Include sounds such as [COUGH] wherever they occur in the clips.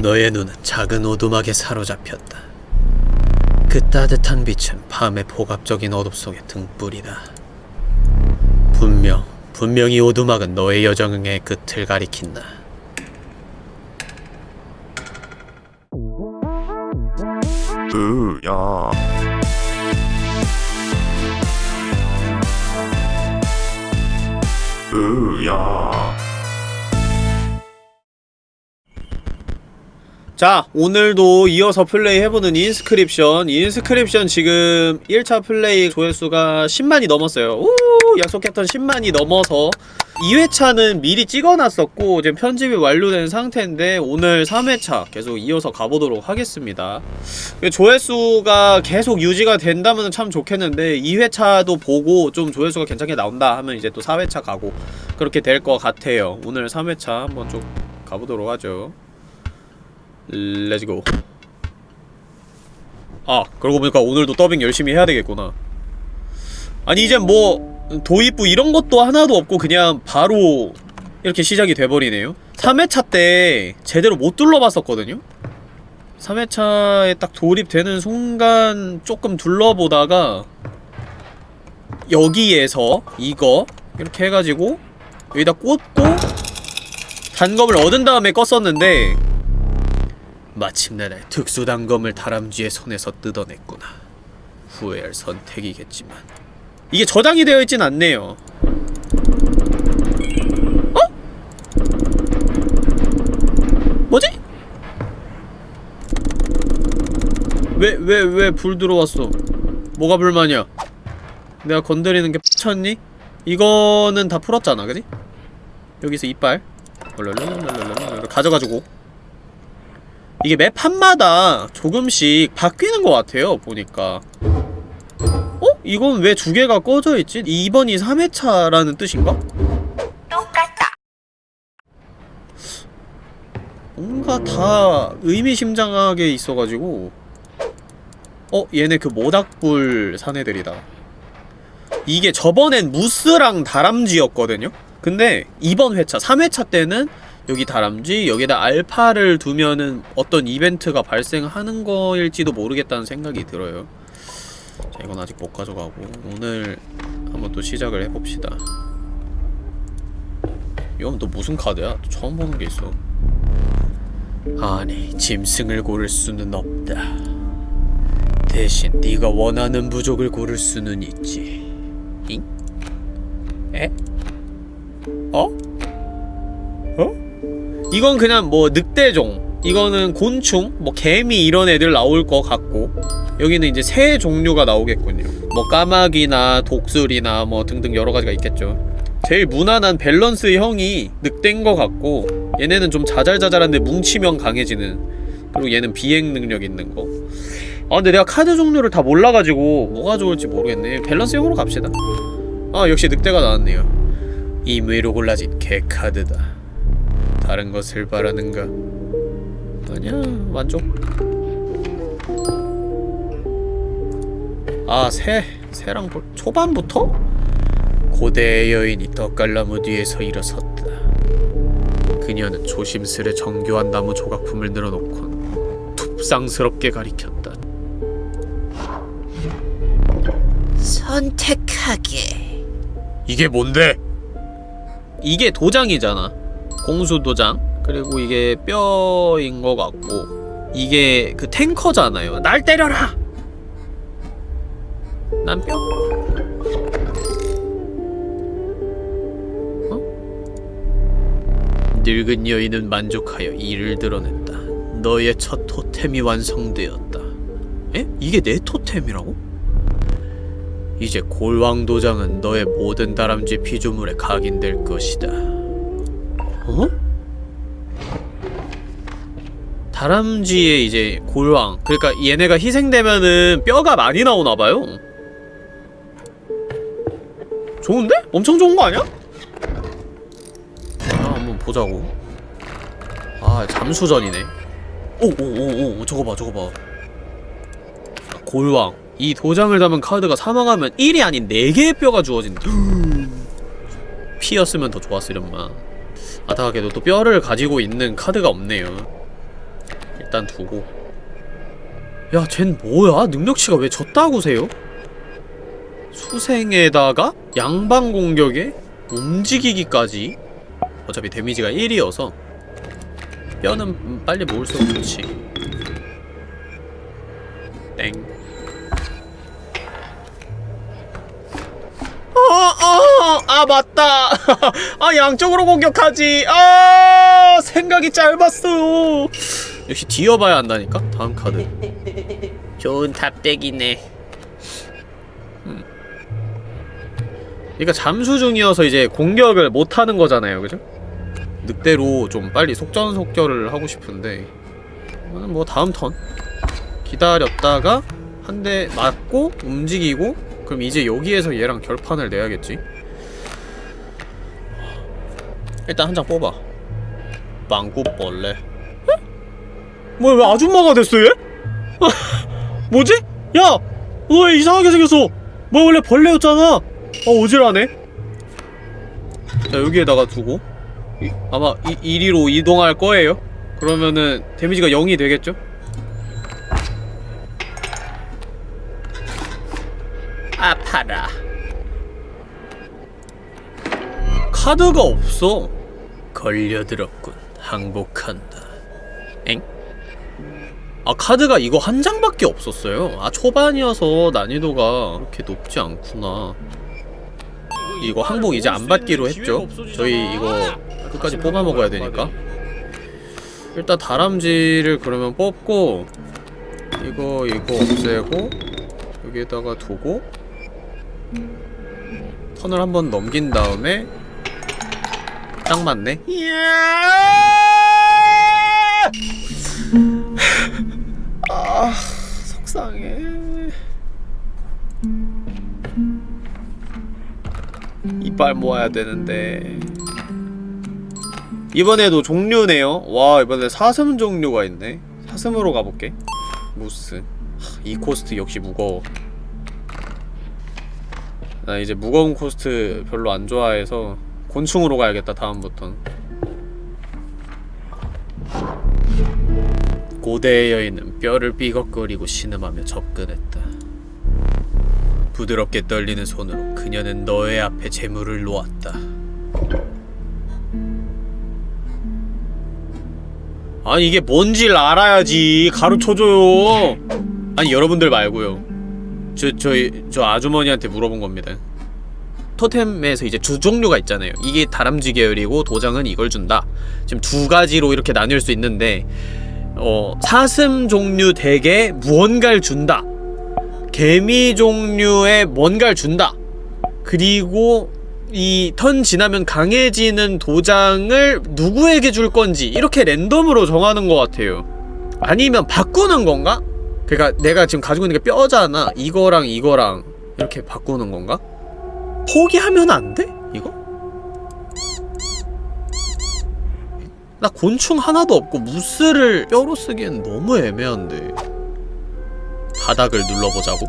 너의 눈은 작은 오두막에 사로잡혔다. 그 따뜻한 빛은 밤의 복압적인 어둠 속의 등불이다. 분명, 분명히 오두막은 너의 여정의 끝을 가리킨다. 으야 으야 자 오늘도 이어서 플레이 해보는 Inscryption. Inscryption 지금 1차 플레이 조회수가 10만이 넘었어요. 우 약속했던 10만이 넘어서 2회차는 미리 찍어놨었고 지금 편집이 완료된 상태인데 오늘 3회차 계속 이어서 가보도록 하겠습니다. 조회수가 계속 유지가 된다면 참 좋겠는데 2회차도 보고 좀 조회수가 괜찮게 나온다 하면 이제 또 4회차 가고 그렇게 될 것 같아요. 오늘 3회차 한번 좀 가보도록 하죠 let's go 아 그러고 보니까 오늘도 더빙 열심히 해야 되겠구나. 아니 이제 뭐 도입부 이런 것도 하나도 없고 그냥 바로 이렇게 시작이 돼버리네요. 3회차 때 제대로 못 둘러봤었거든요. 3회차에 딱 돌입되는 순간 조금 둘러보다가 여기에서 이거 이렇게 해가지고 여기다 꽂고 단검을 얻은 다음에 껐었는데 마침내 날 특수단검을 다람쥐의 손에서 뜯어냈구나. 후회할 선택이겠지만 이게 저장이 되어 있진 않네요. 어? 뭐지? 왜 왜 왜 불 들어왔어? 뭐가 불만이야? 내가 건드리는 게 쳤니? 이거는 다 풀었잖아, 그지? 여기서 이빨 가져가지고 이게 매 판마다 조금씩 바뀌는 것 같아요 보니까 어? 이건 왜 두 개가 꺼져 있지? 2번이 3회차라는 뜻인가? 똑같다. 뭔가 다 의미심장하게 있어가지고 어? 얘네 그 모닥불 사내들이다 이게 저번엔 무스랑 다람쥐였거든요? 근데 이번 회차, 3회차 때는 여기 다람쥐, 여기다 알파를 두면은 어떤 이벤트가 발생하는 거일지도 모르겠다는 생각이 들어요. 자, 이건 아직 못 가져가고 오늘 한번 또 시작을 해봅시다. 이건 또 무슨 카드야? 또 처음 보는 게 있어. 아니, 짐승을 고를 수는 없다. 대신 네가 원하는 부족을 고를 수는 있지. 잉? 에? 어? 어? 이건 그냥 뭐 늑대종 이거는 곤충, 뭐 개미 이런 애들 나올 것 같고 여기는 이제 새 종류가 나오겠군요. 뭐 까마귀나 독수리나 뭐 등등 여러가지가 있겠죠. 제일 무난한 밸런스 형이 늑대인 것 같고 얘네는 좀 자잘자잘한데 뭉치면 강해지는 그리고 얘는 비행 능력 있는 거. 아 근데 내가 카드 종류를 다 몰라가지고 뭐가 좋을지 모르겠네. 밸런스 형으로 갑시다. 아 역시 늑대가 나왔네요. 임의로 골라진 개 카드다 다른 것을 바라는가? 아니야 만족 아 새! 새랑 볼 초반부터? 고대의 여인이 떡갈나무 뒤에서 일어섰다 그녀는 조심스레 정교한 나무 조각품을 늘어놓곤 툭상스럽게 가리켰다 선택하게. 이게 뭔데? 이게 도장이잖아 공수 도장 그리고 이게 뼈인 것 같고 이게 그 탱커잖아요 날 때려라! 난 뼈? 어? 늙은 여인은 만족하여 이를 드러냈다 너의 첫 토템이 완성되었다 에? 이게 내 토템이라고? 이제 골왕 도장은 너의 모든 다람쥐 피조물에 각인될 것이다. 어? 다람쥐의 이제 골왕. 그러니까 얘네가 희생되면은 뼈가 많이 나오나봐요. 좋은데? 엄청 좋은 거 아니야? 아, 한번 보자고. 아, 잠수전이네. 오오오오 저거 봐 저거 봐. 골왕. 이 도장을 담은 카드가 사망하면 1이 아닌 4개의 뼈가 주어진다 [GASPS] 피였으면 더 좋았으련만 안타깝게도 또 뼈를 가지고 있는 카드가 없네요. 일단 두고. 야 쟨 뭐야? 능력치가 왜 저따구세요? 수생에다가 양방 공격에 움직이기까지. 어차피 데미지가 1이어서. 뼈는 음, 빨리 모을수록 좋지. 땡. 어, 어, 아, 맞다. [LAUGHS] 아, 양쪽으로 공격하지. 아, 생각이 짧았어요. 역시 뒤어봐야 한다니까? 다음 카드. 좋은 답대기네. 음. 그러니까 잠수 중이어서 이제 공격을 못 하는 거잖아요. 그죠? 늑대로 좀 빨리 속전속결을 하고 싶은데 뭐 다음 턴 기다렸다가 한 대 맞고 움직이고 그럼 이제 여기에서 얘랑 결판을 내야겠지 일단 한 장 뽑아 망구벌레 뭐야 왜 아줌마가 됐어 얘? [LAUGHS] 뭐지? 야! 너왜 이상하게 생겼어? 뭐 원래 벌레였잖아 아 오질하네 자 여기에다가 두고 이- 아마 이, 이리로 이동할 거예요 그러면은 데미지가 0이 되겠죠? 아파라 카드가 없어. 걸려들었군 항복한다. 엥? 아 카드가 이거 한 장밖에 없었어요. 아 초반이어서 난이도가 그렇게 높지 않구나. 이거 항복 이제 안 받기로 했죠. 저희 이거 끝까지 뽑아 먹어야 되니까. 일단 다람쥐를 그러면 뽑고 이거 이거 없애고 여기에다가 두고 턴을 한번 넘긴 다음에 딱 맞네? 아 속상해. 이빨 모아야 되는데. 이번에도 종류네요. 와 이번에 사슴 종류가 있네. 사슴으로 가볼게. 무스. 하, 이 코스트 역시 무거워. 나 이제 무거운 코스트 별로 안 좋아해서 곤충으로 가야겠다 다음부턴 고대의 여인은 뼈를 삐걱거리고 신음하며 접근했다. 부드럽게 떨리는 손으로 그녀는 너의 앞에 제물을 놓았다. 아니 이게 뭔지를 알아야지. 가르쳐줘요. 아니 여러분들 말고요. 저, 저희, 저 아주머니한테 물어본 겁니다 토템에서 이제 두 종류가 있잖아요. 이게 다람쥐 계열이고 도장은 이걸 준다. 지금 두 가지로 이렇게 나뉠 수 있는데 어, 사슴 종류 deck에 무언가를 준다. 개미 종류의 뭔가를 준다. 그리고 이 턴 지나면 강해지는 도장을 누구에게 줄 건지 이렇게 랜덤으로 정하는 것 같아요. 아니면 바꾸는 건가? 그니까 내가 지금 가지고 있는 게 뼈잖아. 이거랑 이거랑 이렇게 바꾸는 건가? 포기하면 안 돼? 이거? 나 곤충 하나도 없고 무스를 뼈로 쓰기엔 너무 애매한데 바닥을 눌러보자고?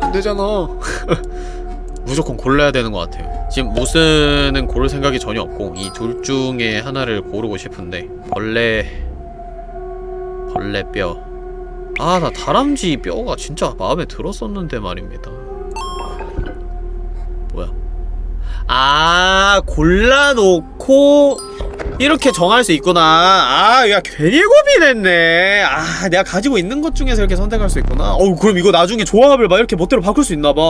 안 되잖아 [LAUGHS] 무조건 골라야 되는 것 같아요 지금 무스는 고를 생각이 전혀 없고 이 둘 중에 하나를 고르고 싶은데 벌레 벌레 뼈 아 나 다람쥐 뼈가 진짜 마음에 들었었는데 말입니다 뭐야? 아 골라놓고 이렇게 정할 수 있구나. 아, 야 괜히 고민했네. 아, 내가 가지고 있는 것 중에서 이렇게 선택할 수 있구나. 어우 그럼 이거 나중에 조합을 막 이렇게 멋대로 바꿀 수 있나봐.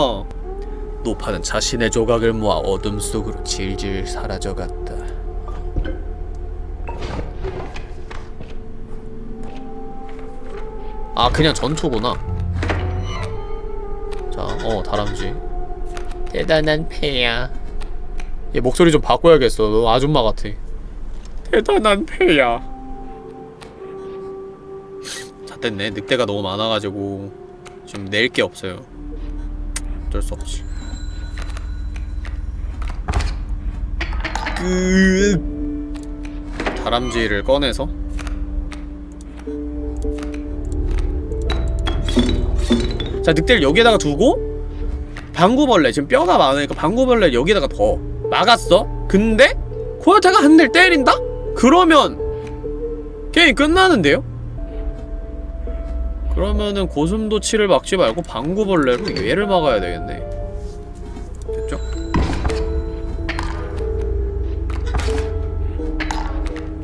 노파는 자신의 조각을 모아 어둠 속으로 질질 사라져갔다. 아 그냥 전투구나. 자, 어 다람쥐 대단한 패야. 얘 목소리 좀 바꿔야겠어. 너 아줌마 같아. 대단한 패야. 다 됐네. 늑대가 너무 많아가지고 지금 낼 게 없어요. 어쩔 수 없지. 그 다람쥐를 꺼내서. 자 늑대를 여기에다가 두고 방구벌레 지금 뼈가 많으니까 방구벌레 여기다가 더 막았어 근데 코요테가 한 대를 때린다? 그러면 게임 끝나는데요? 그러면은 고슴도치를 막지 말고 방구벌레로 얘를 막아야 되겠네 됐죠?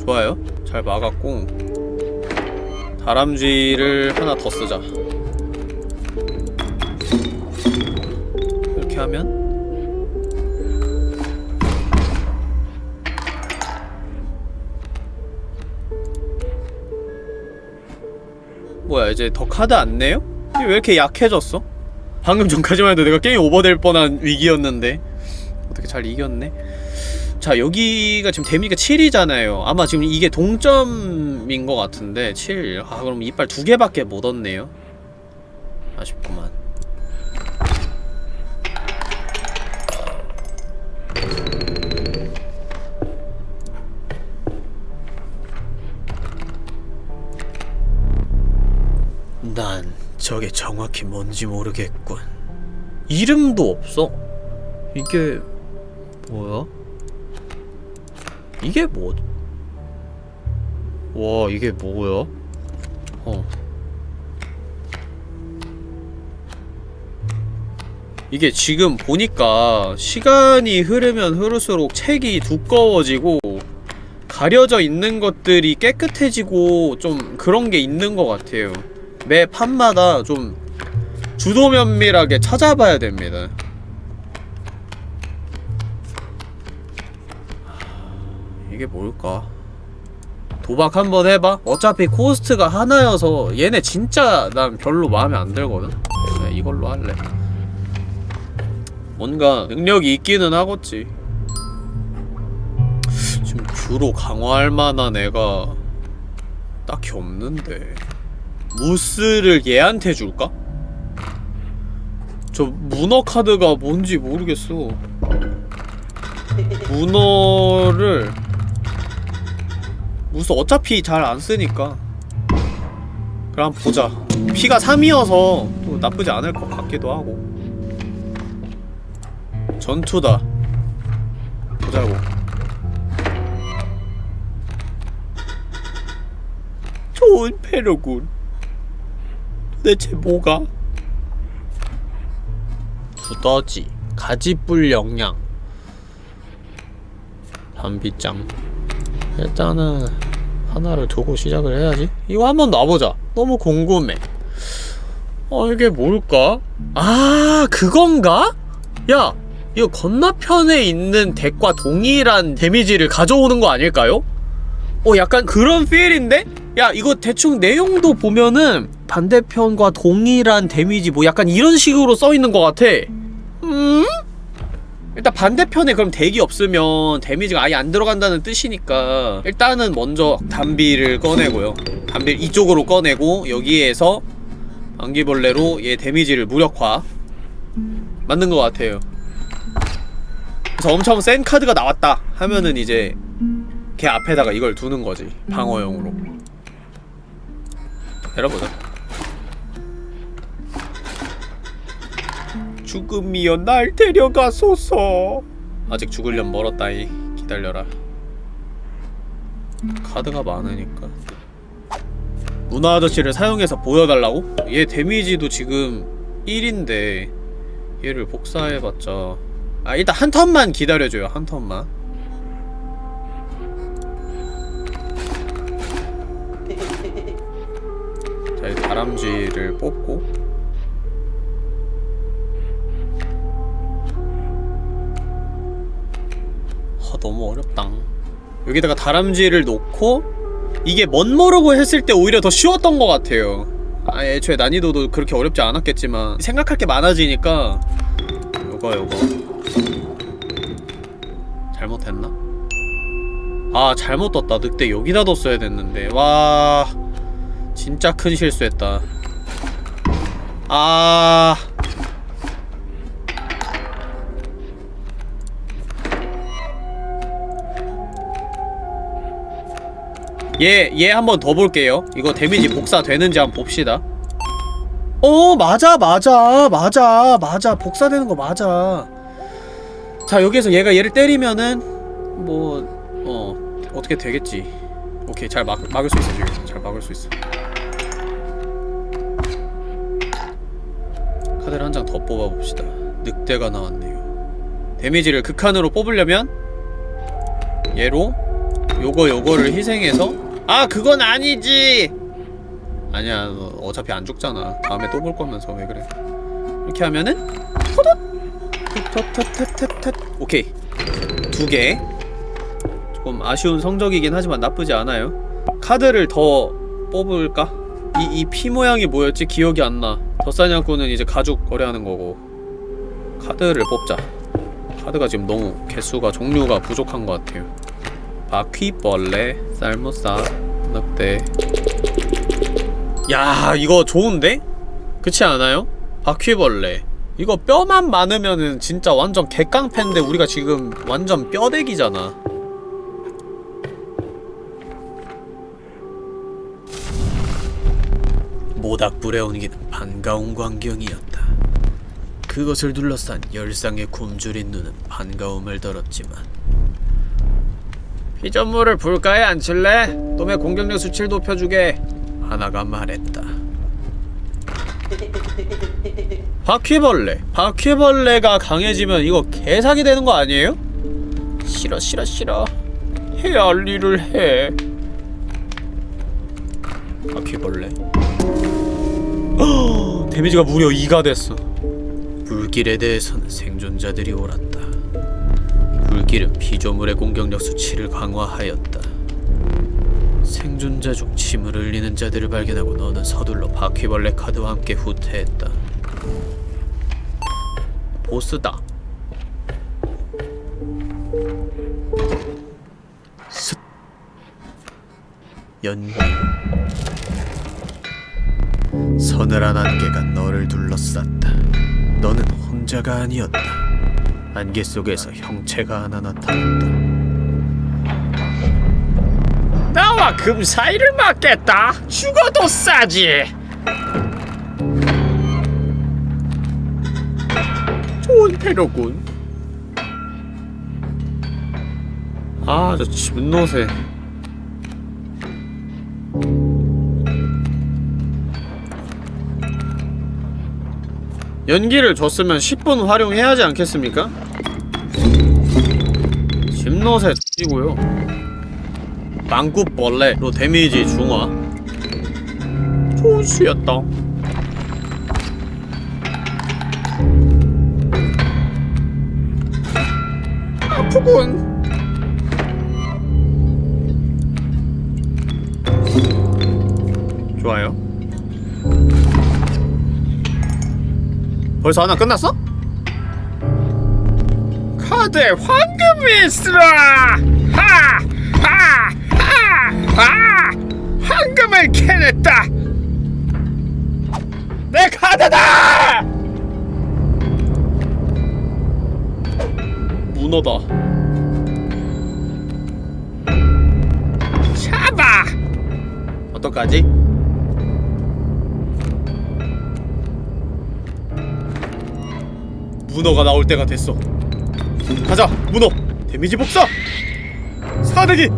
좋아요 잘 막았고 다람쥐를 하나 더 쓰자 이렇게 하면? 뭐야 이제 더 카드 안 내요? 왜 이렇게 약해졌어? 방금 전까지만 해도 내가 게임 오버될 뻔한 위기였는데. 어떻게 잘 이겼네? 자 여기가 지금 데미가 7이잖아요. 아마 지금 이게 동점인 것 같은데 7아 그럼 이빨 두 개밖에 못 얻네요. 아쉽구만 난 저게 정확히 뭔지 모르겠군. 이름도 없어. 이게 뭐야? 이게 뭐? 와 이게 뭐야? 어. 이게 지금 보니까 시간이 흐르면 흐를수록 책이 두꺼워지고 가려져 있는 것들이 깨끗해지고 좀 그런 게 있는 것 같아요. 매 판마다 좀 주도 면밀하게 찾아봐야 됩니다. 이게 뭘까? 도박 한번 해봐? 어차피 코스트가 하나여서 얘네 진짜 난 별로 마음에 안 들거든? 그냥 이걸로 할래. 뭔가 능력이 있기는 하겠지. 지금 주로 강화할 만한 애가 딱히 없는데. 무스를 얘한테 줄까? 저 문어 카드가 뭔지 모르겠어. 문어를 무스 어차피 잘 안 쓰니까. 그럼 보자. 피가 3이어서 또 나쁘지 않을 것 같기도 하고. 전투다. 보자고. 좋은 패로군. 도대체 뭐가? 두더지, 가지뿔 영양, 단비짱. 일단은 하나를 두고 시작을 해야지. 이거 한번 놔보자. 너무 궁금해. 어 이게 뭘까? 아 그건가? 야 이거 건너편에 있는 덱과 동일한 데미지를 가져오는 거 아닐까요? 어 약간 그런 필인데? 야 이거 대충 내용도 보면은 반대편과 동일한 데미지 뭐 약간 이런 식으로 써있는 것 같아 음? 일단 반대편에 그럼 덱이 없으면 데미지가 아예 안 들어간다는 뜻이니까 일단은 먼저 단비를 꺼내고요 단비 이쪽으로 꺼내고 여기에서 안기벌레로 얘 데미지를 무력화 맞는 것 같아요 그래서 엄청 센 카드가 나왔다 하면은 이제 걔 앞에다가 이걸 두는 거지 방어용으로. 내려보자. 죽음이여 날 데려가소서. 아직 죽으려면 멀었다이. 기다려라. 카드가 많으니까. 문화 아저씨를 사용해서 보여달라고? 얘 데미지도 지금 1인데 얘를 복사해봤자. 아 일단 한 턴만 기다려줘요 한 턴만 자, 이 다람쥐를 뽑고 아, 너무 어렵다. 여기다가 다람쥐를 놓고 이게 멋모르고 했을 때 오히려 더 쉬웠던 것 같아요. 아, 애초에 난이도도 그렇게 어렵지 않았겠지만 생각할 게 많아지니까 요거 요거 잘못했나? 아 잘못 떴다 늑대 여기다 뒀어야 됐는데 와 진짜 큰 실수했다 아 얘, 얘 한 번 더 볼게요. 이거 데미지 복사되는지 한번 봅시다. 어, 맞아, 맞아, 맞아, 맞아. 복사되는 거 맞아. 자, 여기에서 얘가 얘를 때리면은, 뭐, 어, 어떻게 되겠지. 오케이 잘 막, 막을 수 있어 지금 잘 막을 수 있어 카드를 한 장 더 뽑아봅시다. 늑대가 나왔네요. 데미지를 극한으로 뽑으려면 얘로 요거 요거를 희생해서 아 그건 아니지! 아니야 너 어차피 안 죽잖아. 다음에 또 볼 거면서 왜 그래? 이렇게 하면은 헛헛 오케이. 두개. 조금 아쉬운 성적이긴 하지만 나쁘지 않아요. 카드를 더 뽑을까? 이, 이 피 모양이 뭐였지? 기억이 안나 덧사냥꾼은 이제 가죽 거래하는 거고 카드를 뽑자. 카드가 지금 너무 개수가 종류가 부족한 것 같아요. 바퀴벌레 쌀무사 늑대. 야 이거 좋은데? 그렇지 않아요? 바퀴벌레. 이거 뼈만 많으면은 진짜 완전 개깡패인데 우리가 지금 완전 뼈대기잖아 모닥불에 옮기는 반가운 광경이었다. 그것을 둘러싼 열상의 굶주린 눈은 반가움을 덜었지만 피전물을 불가에 앉힐래? 놈의 공격력 수치를 높여주게 하나가 말했다. 바퀴벌레 바퀴벌레가 강해지면 이거 개사기 되는 거 아니에요? 싫어 싫어 싫어 해야 할 일을 해 바퀴벌레 [GASPS] 데미지가 무려 2가 됐어. 불길에 대해서는 생존자들이 옳았다. 불길은 피조물의 공격력 수치를 강화하였다. 생존자 중 침을 흘리는 자들을 발견하고 너는 서둘러 바퀴벌레 카드와 함께 후퇴했다. 보스다. 슥. 연기. 서늘한 안개가 너를 둘러쌌다. 너는 혼자가 아니었다. 안개 속에서 형체가 하나 나타났다. 나와 금 사이를 맞겠다. 죽어도 싸지. 좋은 패로군. 아, 저 집노새. 연기를 줬으면 10분 활용해야 하지 않겠습니까? 집노새 X이고요. 망구벌레로 데미지 중화. 수였다. 아프군. 좋아요 벌써 하나 끝났어? 카드에 황금이 있으라! 하! 하! 하! 하! 황금을 캐냈다! 내 카드다! 문어다. 잡아! 어떡하지? 문어가 나올 때가 됐어. 가자, 문어. 데미지 복사. 사대기.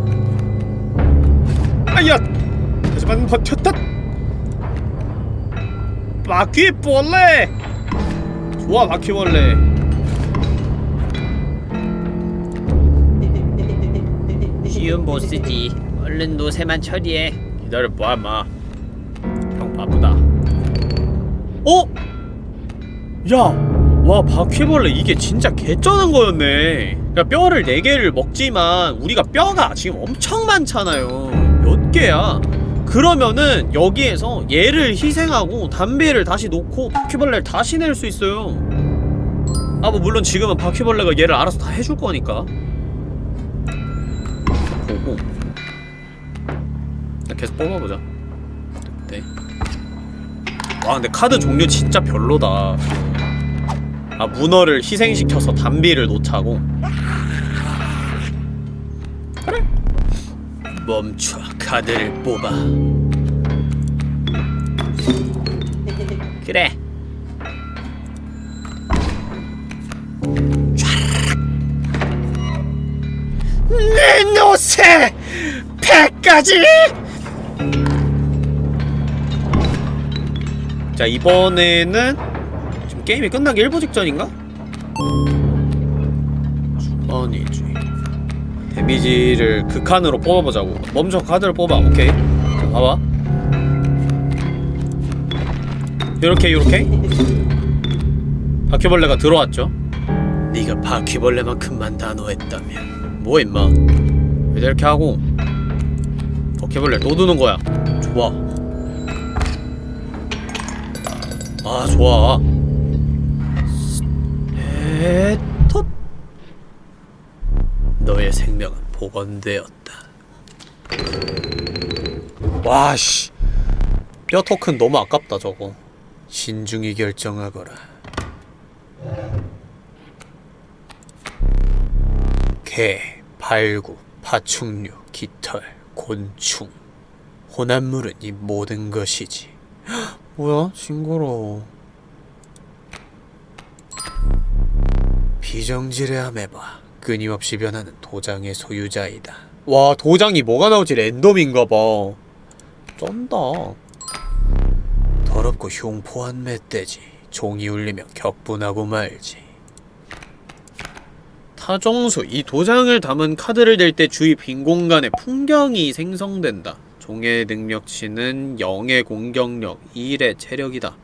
아야. 하지만 버텼다. 바퀴벌레. 좋아, 바퀴벌레. 쉬운 보스지. 얼른 노새만 처리해. 기다려봐, 마. 형 바쁘다. 어? 야, 와 바퀴벌레 이게 진짜 개쩌는 거였네. 그러니까 뼈를 4개를 먹지만 우리가 뼈가 지금 엄청 많잖아요. 몇 개야? 그러면은 여기에서 얘를 희생하고 담배를 다시 놓고 바퀴벌레를 다시 낼 수 있어요. 아 뭐 물론 지금은 바퀴벌레가 얘를 알아서 다 해줄 거니까. 보고 계속 뽑아보자. 네. 와 근데 카드 종류 진짜 별로다. 아 문어를 희생시켜서 담비를 놓자고. 그래. 멈춰 카드를 뽑아. 그래. 내 노새 100까지! 자 이번에는 게임이 끝나기 일부 직전인가? 주머니지. 데미지를 극한으로 뽑아보자고. 멈춰 카드를 뽑아. 오케이. 자 봐봐. 요렇게 요렇게? 바퀴벌레가 들어왔죠? 네가 바퀴벌레만큼만 단호했다면 뭐 임마? 왜 이렇게 하고? 바퀴벌레 또 드는 거야. 좋아. 아 좋아 에텟 너의 생명은 복원되었다. 와씨. 뼈 토큰 너무 아깝다 저거. 신중히 결정하거라. 개, 발구, 파충류, 깃털, 곤충. 혼합물은 이 모든 것이지. 헉, [GASPS] 뭐야? 징그러워 비정지레 아메바 끊임없이 변하는 도장의 소유자이다. 와 도장이 뭐가 나올지? 랜덤인가봐. 쩐다. 더럽고 흉포한 멧돼지. 종이 울리며 격분하고 말지. 타정수 이 도장을 담은 카드를 댈때 주위 빈 공간에 풍경이 생성된다. 종의 능력치는 0의 공격력 1의 체력이다.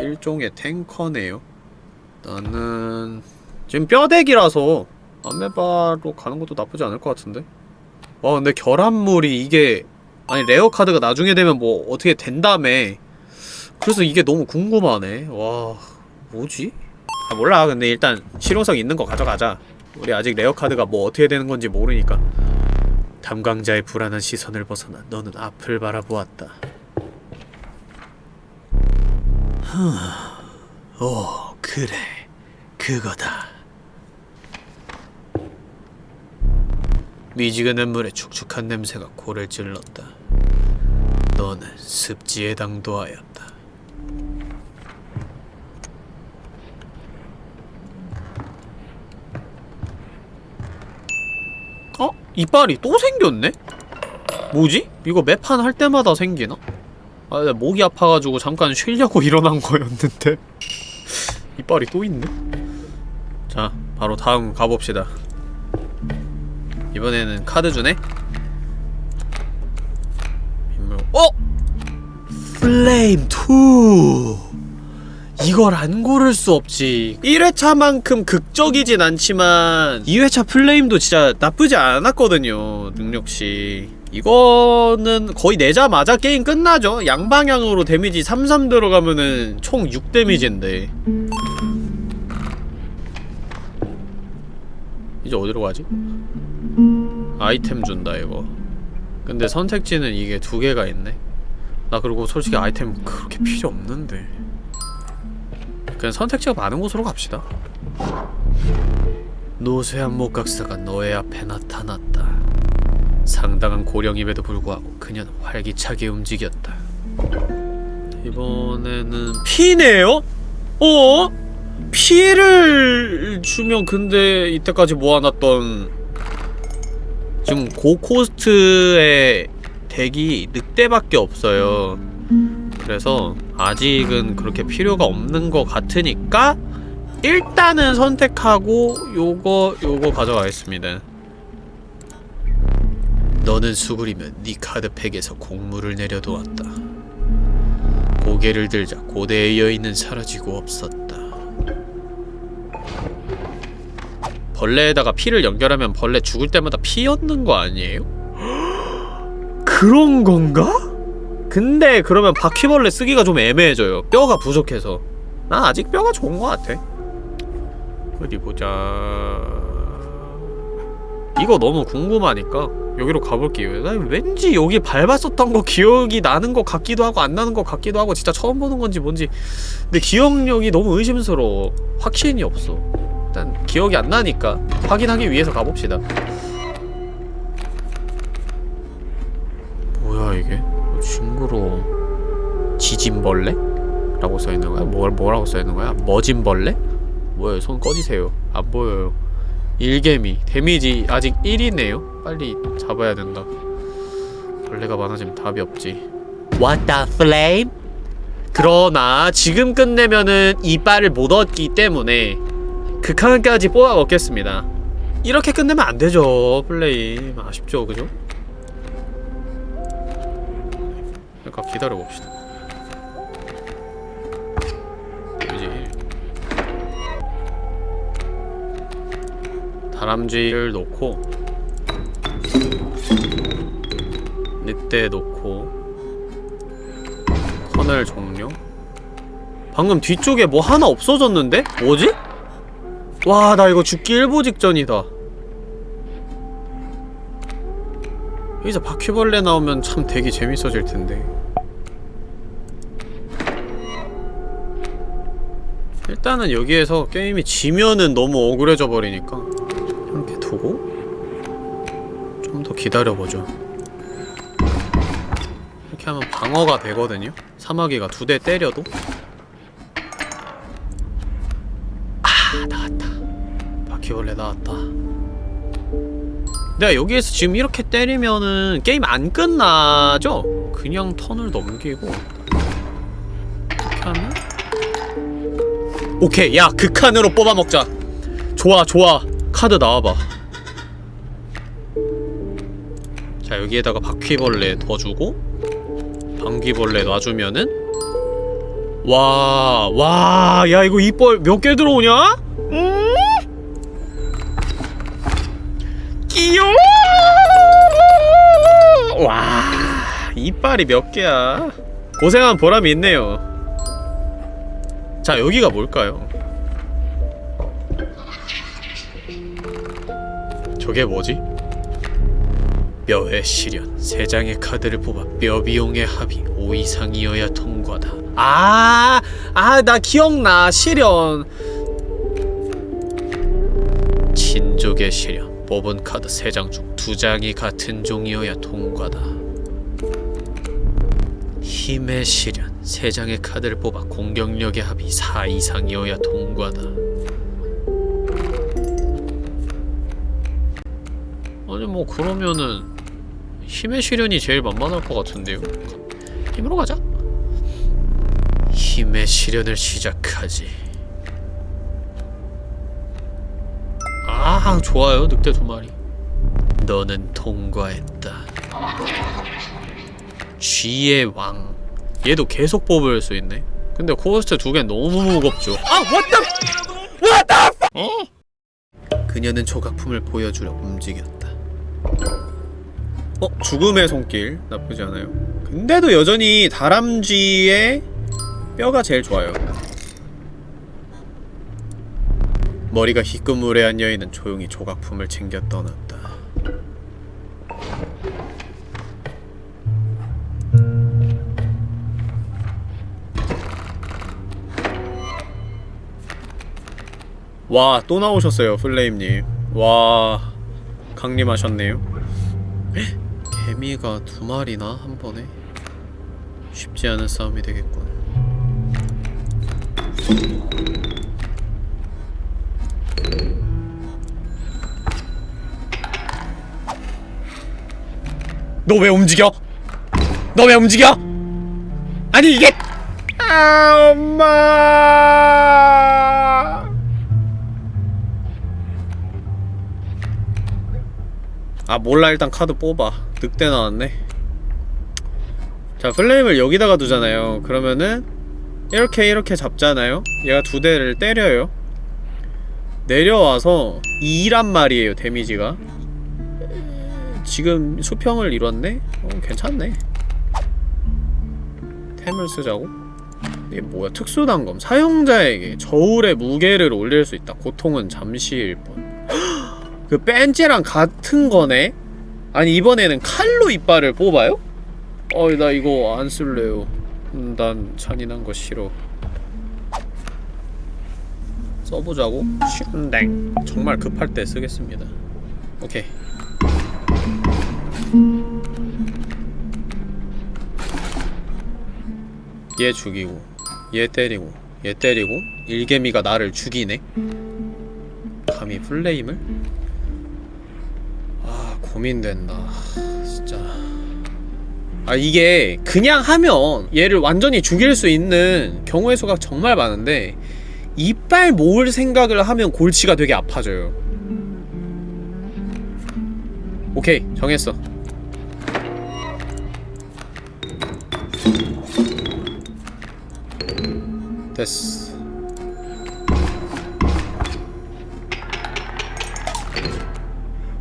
일종의 탱커네요. 나는 지금 뼈 deck이라서 아메바로 가는 것도 나쁘지 않을 것 같은데. 와 근데 결합물이 이게 아니 rare 카드가 나중에 되면 뭐 어떻게 된다며 그래서 이게 너무 궁금하네. 와 뭐지? 아 몰라. 근데 일단 실용성 있는 거 가져가자. 우리 아직 rare 카드가 뭐 어떻게 되는 건지 모르니까. 탐광자의 불안한 시선을 벗어나 너는 앞을 바라보았다. 오 그래. 그거다 미지근한 물에 축축한 냄새가 코를 찔렀다 너는 습지에 당도하였다 어? 이빨이 또 생겼네? 뭐지? 이거 매판 할 때마다 생기나? 아, 나 목이 아파가지고 잠깐 쉬려고 [LAUGHS] 일어난 거였는데 [LAUGHS] 이빨이 또 있네? 자, 바로 다음 가봅시다 이번에는 카드 주네? 빗물 어? 플레임 2 이걸 안 고를 수 없지 1회차만큼 극적이진 않지만 2회차 플레임도 진짜 나쁘지 않았거든요 능력치 이거는 거의 내자마자 게임 끝나죠 양방향으로 데미지 33 들어가면은 총 6 데미지인데 이제 어디로 가지? 아이템 준다 이거. 근데 선택지는 이게 두 개가 있네. 나 그리고 솔직히 아이템 그렇게 필요 없는데. 그냥 선택지가 많은 곳으로 갑시다. 노쇠한 목각사가 너의 앞에 나타났다. 상당한 고령임에도 불구하고 그녀는 활기차게 움직였다. 이번에는 피네요? 어? 피해를 주면 근데 이때까지 모아놨던 지금 고코스트의 덱이 늑대밖에 없어요. 그래서 아직은 그렇게 필요가 없는 것 같으니까 일단은 선택하고 요거 요거 가져가겠습니다. 너는 수그리면 네 카드팩에서 곡물을 내려놓았다. 고개를 들자 고대의 여인은 사라지고 없었다 벌레에다가 피를 연결하면 벌레 죽을 때마다 피 얻는 거 아니에요? 그런 건가? 근데 그러면 바퀴벌레 쓰기가 좀 애매해져요. 뼈가 부족해서. 난 아직 뼈가 좋은 것 같아. 어디 보자. 이거 너무 궁금하니까 여기로 가볼게요. 난 왠지 여기 밟았었던 거 기억이 나는 것 같기도 하고 안 나는 것 같기도 하고 진짜 처음 보는 건지 뭔지. 근데 기억력이 너무 의심스러워. 확신이 없어 일단 기억이 안 나니까 확인하기 위해서 가봅시다 뭐야 이게 어, 징그러워 지진벌레? 라고 써있는 거야? 뭐, 뭐라고 써있는 거야? 머진벌레? 뭐예요 손 꺼지세요 안 보여요 일개미 데미지 아직 1이네요 빨리 잡아야 된다 벌레가 많아지면 답이 없지 What the flame? 그러나 지금 끝내면은 이빨을 못 얻기 때문에 극한까지 뽑아 먹겠습니다 이렇게 끝내면 안 되죠 플레이 아쉽죠 그죠? 그러니까 기다려 봅시다 이제 다람쥐를 놓고 늑대 놓고 터널 종료 방금 뒤쪽에 뭐 하나 없어졌는데? 뭐지? 와 나 이거 죽기 일보 직전이다. 여기서 바퀴벌레 나오면 참 되게 재밌어질 텐데. 일단은 여기에서 게임이 지면은 너무 억울해져 버리니까 이렇게 두고 좀 더 기다려보죠. 이렇게 하면 방어가 되거든요. 사마귀가 두 대 때려도 바퀴벌레 나왔다. 내가 여기에서 지금 이렇게 때리면은 게임 안 끝나죠? 그냥 턴을 넘기고. 이렇게 하면 오케이 야 극한으로 뽑아먹자. 좋아 좋아. 카드 나와봐. 자 여기에다가 바퀴벌레 더 주고 방귀벌레 놔주면은. 와, 와, 야 이거 이빨 몇 개 들어오냐? 음? 끼요! 와, 이빨이 몇 개야? 고생한 보람이 있네요. 자, 여기가 뭘까요? 저게 뭐지? 뼈의 시련 세 장의 카드를 뽑아 뼈 비용의 합이 5 이상이어야 통과다 아, 아, 나 기억나. 시련. 친족의 시련. 뽑은 카드 3장 중 2장이 같은 종이어야 통과다. 힘의 시련. 3장의 카드를 뽑아 공격력의 합이 4 이상이어야 통과다. 아니 뭐 그러면은 힘의 시련이 제일 만만할 것 같은데요. 힘으로 가자. 힘의 시련을 시작하지. 아, 좋아요. 늑대 두 마리. 너는 통과했다. 쥐의 왕. 얘도 계속 뽑을 수 있네. 근데 코스트 두 개 너무 무겁죠. 아, what the, what the, 어? 그녀는 조각품을 보여주려 움직였다. 어? 죽음의 손길 나쁘지 않아요. 근데도 여전히 다람쥐의 뼈가 제일 좋아요. 머리가 희끄무레한 여인은 조용히 조각품을 챙겨 떠났다. 와, 또 나오셨어요, 플레임님. 와, 강림하셨네요. 헉, 개미가 두 마리나 한 번에? 쉽지 않은 싸움이 되겠군. 너 왜 움직여? 너 왜 움직여? 아니 이게 아 엄마! 아 몰라. 일단 카드 뽑아. 늑대 나왔네. 자 플레임을 여기다가 두잖아요. 그러면은 이렇게 이렇게 잡잖아요. 얘가 두 대를 때려요 내려와서 2란 말이에요 데미지가 지금 수평을 이뤘네? 어 괜찮네 템을 쓰자고? 이게 뭐야 특수단검 사용자에게 저울의 무게를 올릴 수 있다 고통은 잠시일 뿐그 벤치랑 같은 거네? 아니 이번에는 칼로 이빨을 뽑아요? 어이 나 이거 안 쓸래요 음, 난 잔인한 거 싫어 써보자고? 슌댕. 정말 급할 때 쓰겠습니다. 오케이. 얘 죽이고 얘 때리고 얘 때리고 일개미가 나를 죽이네? 감히 플레임을? 아 고민된다. 진짜. 아 이게 그냥 하면 얘를 완전히 죽일 수 있는 경우의 수가 정말 많은데 이빨 모을 생각을 하면 골치가 되게 아파져요. 오케이 정했어. 됐어.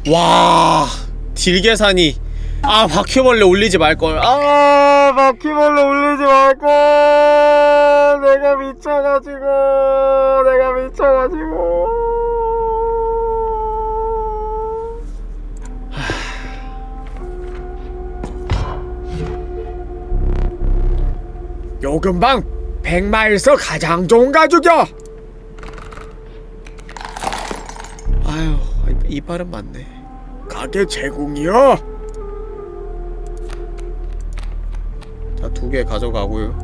와 딜계산이 아 바퀴벌레 올리지 말걸. 아 바퀴벌레 올리지 말걸. 내가 미쳐가지고. 내가 미쳐가지고. 요 근방 백마일서 가장 좋은 가죽이야. 아유 이- 이빨은 맞네. 가게 제공이야 자, 두 개 가져가고요.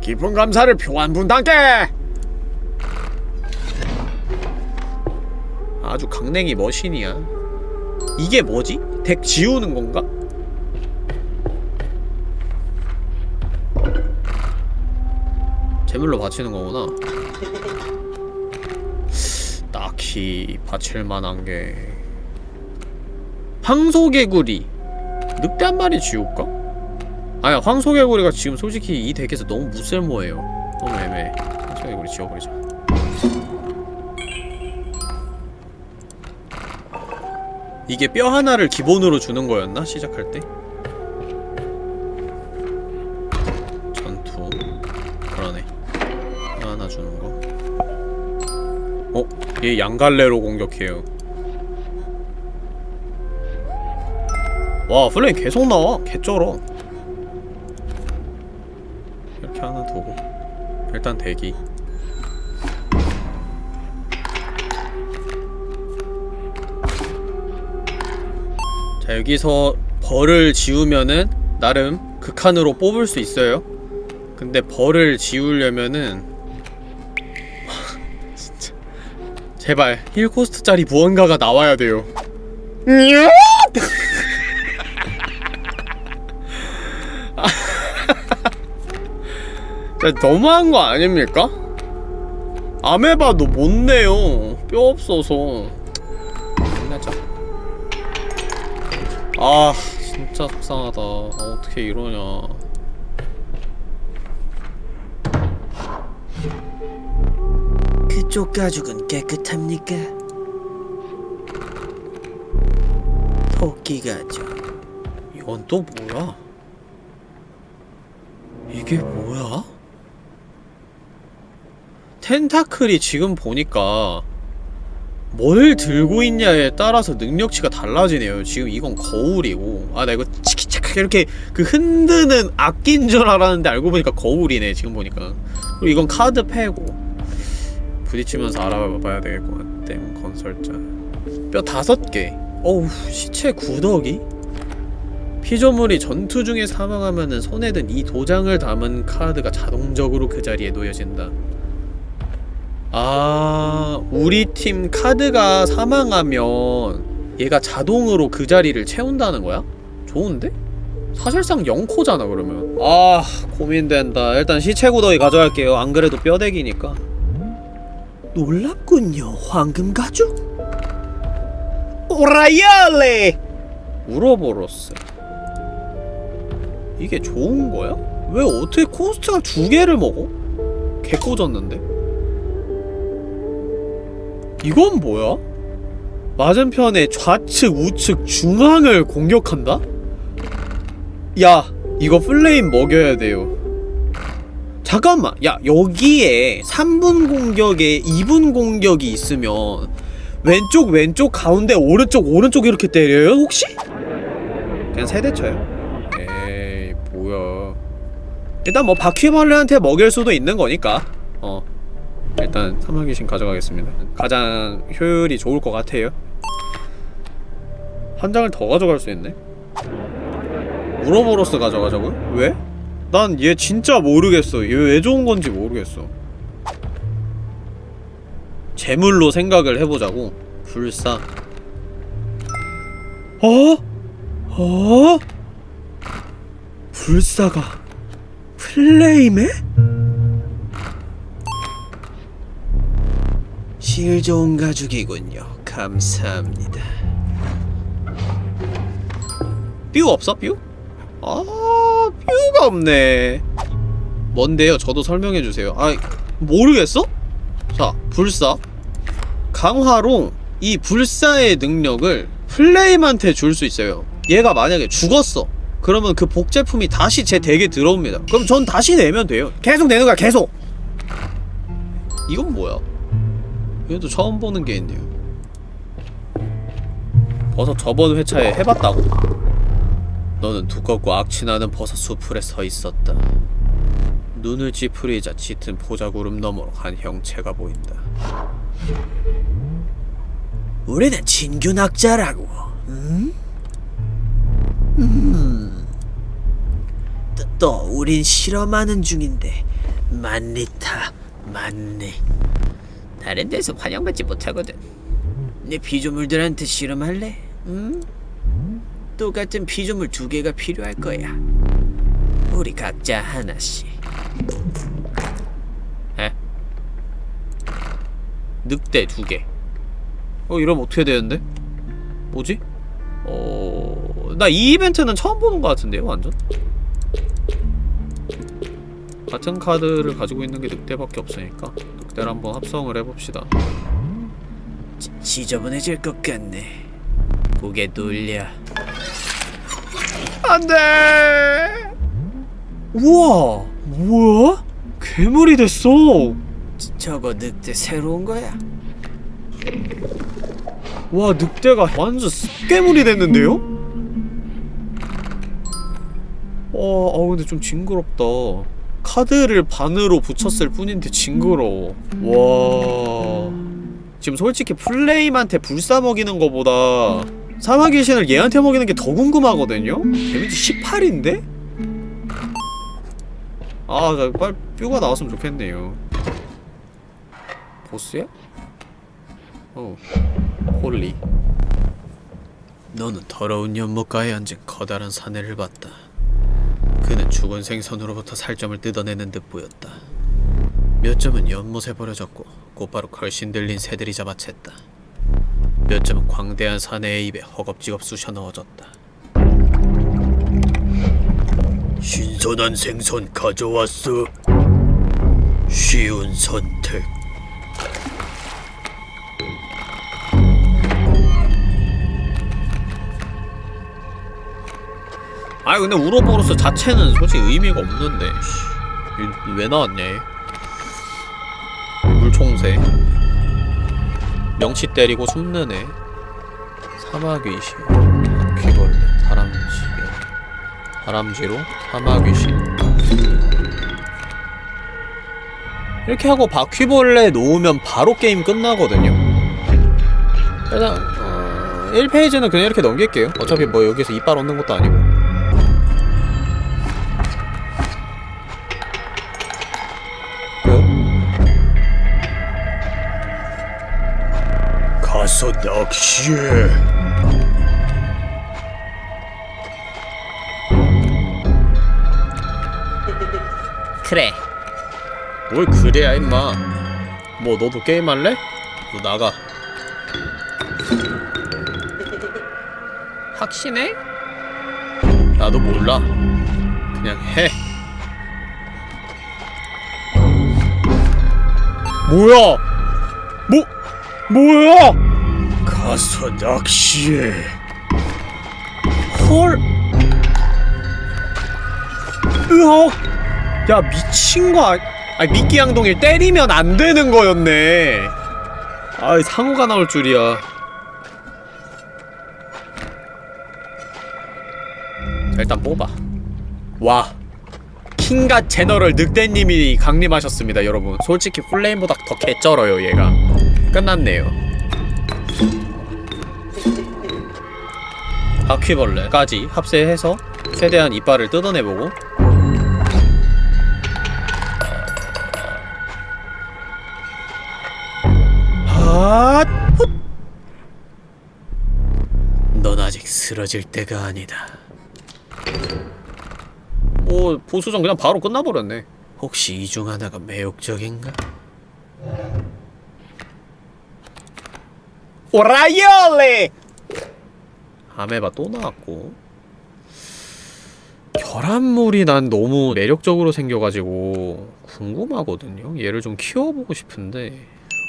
깊은 감사를 표한 분단께! 아주 강냉이 머신이야. 이게 뭐지? 덱 지우는 건가? 제물로 바치는 거구나. [LAUGHS] 딱히 바칠 만한 게 황소개구리 늑대 한 마리 지울까? 아야 황소개구리가 지금 솔직히 이 덱에서 너무 무쓸모예요 너무 애매해 황소개구리 지워버리자 이게 뼈 하나를 기본으로 주는 거였나? 시작할 때? 전투 그러네 뼈 하나 주는 거 어? 얘 양갈래로 공격해요 와 플레임 계속 나와. 개쩔어. 이렇게 하나 두고. 일단 대기. 자 여기서 벌을 지우면은 나름 극한으로 뽑을 수 있어요. 근데 벌을 지우려면은 [LAUGHS] 진짜. 제발 1코스트짜리 무언가가 나와야 돼요 너무한 거 아닙니까? 아메바도 못 내요. 뼈 없어서. 끝내자. 아, 진짜 속상하다. 아, 어떻게 이러냐. 그쪽 가죽은 깨끗합니까? 토끼 가죽 이건 또 뭐야? 이게 뭐야? 텐타클이 지금 보니까 뭘 들고 있냐에 따라서 능력치가 달라지네요. 지금 이건 거울이고 아 나 이거 치키차카 이렇게 그 흔드는 악기인 줄 알았는데 알고 보니까 거울이네 지금 보니까 그리고 이건 카드 패고 부딪히면서 알아봐야 되겠구만 땜 건설자 뼈 다섯 개 어우 시체 구더기? 피조물이 전투 중에 사망하면은 손에 든 이 도장을 담은 카드가 자동적으로 그 자리에 놓여진다. 아, 우리 팀 카드가 사망하면 얘가 자동으로 그 자리를 채운다는 거야? 좋은데? 사실상 0코잖아 그러면 아 고민된다 일단 시체 구더기 가져갈게요 안 그래도 뼈대기니까 놀랍군요 황금 가죽 오라이알레 우로보로스 이게 좋은 거야? 왜 어떻게 코스트가 두 개를 먹어? 개 꽂았는데 이건 뭐야? 맞은편에 좌측, 우측, 중앙을 공격한다? 야 이거 플레임 먹여야 돼요 잠깐만 야 여기에 3분 공격에 2분 공격이 있으면 왼쪽 왼쪽 가운데 오른쪽 오른쪽 이렇게 때려요 혹시? 그냥 세대 쳐요 에이 뭐야 일단 뭐 바퀴벌레한테 먹일 수도 있는 거니까 어 일단 사마귀신 가져가겠습니다 가장 효율이 좋을 것 같아요 한 장을 더 가져갈 수 있네 우로보로스 가져가자고요? 왜? 난 얘 진짜 모르겠어 얘 왜 좋은 건지 모르겠어 재물로 생각을 해보자고 불사 어? 어? 불사가 플레임에? 실 좋은 가죽이군요. 감사합니다. 뾰 없어 뾰? 아 뾰가 없네. 뭔데요? 저도 설명해 주세요. 아 모르겠어? 자 불사 강화로 이 불사의 능력을 플레임한테 줄 수 있어요. 얘가 만약에 죽었어. 그러면 그 복제품이 다시 제 덱에 들어옵니다. 그럼 전 다시 내면 돼요. 계속 내는 거야, 계속! 이건 뭐야? 얘도 처음 보는 게 있네요. 버섯 저번 회차에 해봤다고? 너는 두껍고 악취나는 버섯 수풀에 서 있었다. 눈을 찌푸리자 짙은 포자구름 너머로 한 형체가 보인다. 우리는 진균학자라고. 응? 음. 또, 또 우린 실험하는 중인데 만리타 맞네. 다른 데서 환영받지 못하거든. 내 피조물들한테 실험할래? 응? 똑같은 피조물 두 개가 필요할 거야. 우리 각자 하나씩. 에? 늑대 두 개. 어 이러면 어떻게 되는데? 뭐지? 어... 나 이 이벤트는 처음 보는 것 같은데요 완전? 같은 카드를 가지고 있는 게 늑대밖에 없으니까 늑대를 한번 합성을 해봅시다 지, 지저분해질 것 같네 고개 돌려 안돼 우와 뭐야? 괴물이 됐어 저거 늑대 새로운 거야? 와 늑대가 완전 습괴물이 됐는데요? 와, 아 근데 좀 징그럽다. 카드를 반으로 붙였을 뿐인데 징그러워. 와. 지금 솔직히 플레임한테 불사 먹이는 거보다 사마귀 신을 얘한테 먹이는 게 더 궁금하거든요? 데미지 18인데? 아, 나 빨리 뼈가 나왔으면 좋겠네요. 보스야? 어. Holy 너는 더러운 연못가에 앉은 커다란 사내를 봤다. 그는 죽은 생선으로부터 살점을 뜯어내는 듯 보였다. 몇 점은 연못에 버려졌고 곧바로 걸신 들린 새들이 잡아챘다. 몇 점은 광대한 사내의 입에 허겁지겁 쑤셔 넣어졌다. 신선한 생선 가져왔어. 쉬운 선택. 아니 근데 우로보로스 자체는 솔직히 의미가 없는데. 왜 나왔냐 얘? 물총새. 명치 때리고 숨는 애. 사마귀신 바퀴벌레 다람쥐 다람쥐로 사마귀신 이렇게 하고 바퀴벌레 놓으면 바로 게임 끝나거든요. 일단 어, 1페이지는 그냥 이렇게 넘길게요. 어차피 뭐 여기서 이빨 얻는 것도 아니고 낚시해. 그래. 뭘 그래야 임마. 뭐 너도 게임 할래? 너 나가. 확신해? 나도 몰라. 그냥 해. 뭐야? 뭐 뭐야? 가서 낚시해. 헐. 으억. 야 미친 거 아니? 아니 미끼 양동일 때리면 안 되는 거였네. 아이 상호가 나올 줄이야. 자, 일단 뽑아. 와. 킹갓 제너럴 늑대님이 강림하셨습니다, 여러분. 솔직히 플레임보다 더 개쩔어요, 얘가. 끝났네요. 바퀴벌레까지 합세해서 최대한 이빨을 뜯어내보고! 넌 아직 쓰러질 때가 아니다. 오 보수전 그냥 바로 끝나버렸네 혹시 이 중 하나가 매혹적인가? 오라이올레 아메바 또 나왔고. 결합물이 난 너무 매력적으로 생겨가지고 궁금하거든요. 얘를 좀 키워보고 싶은데.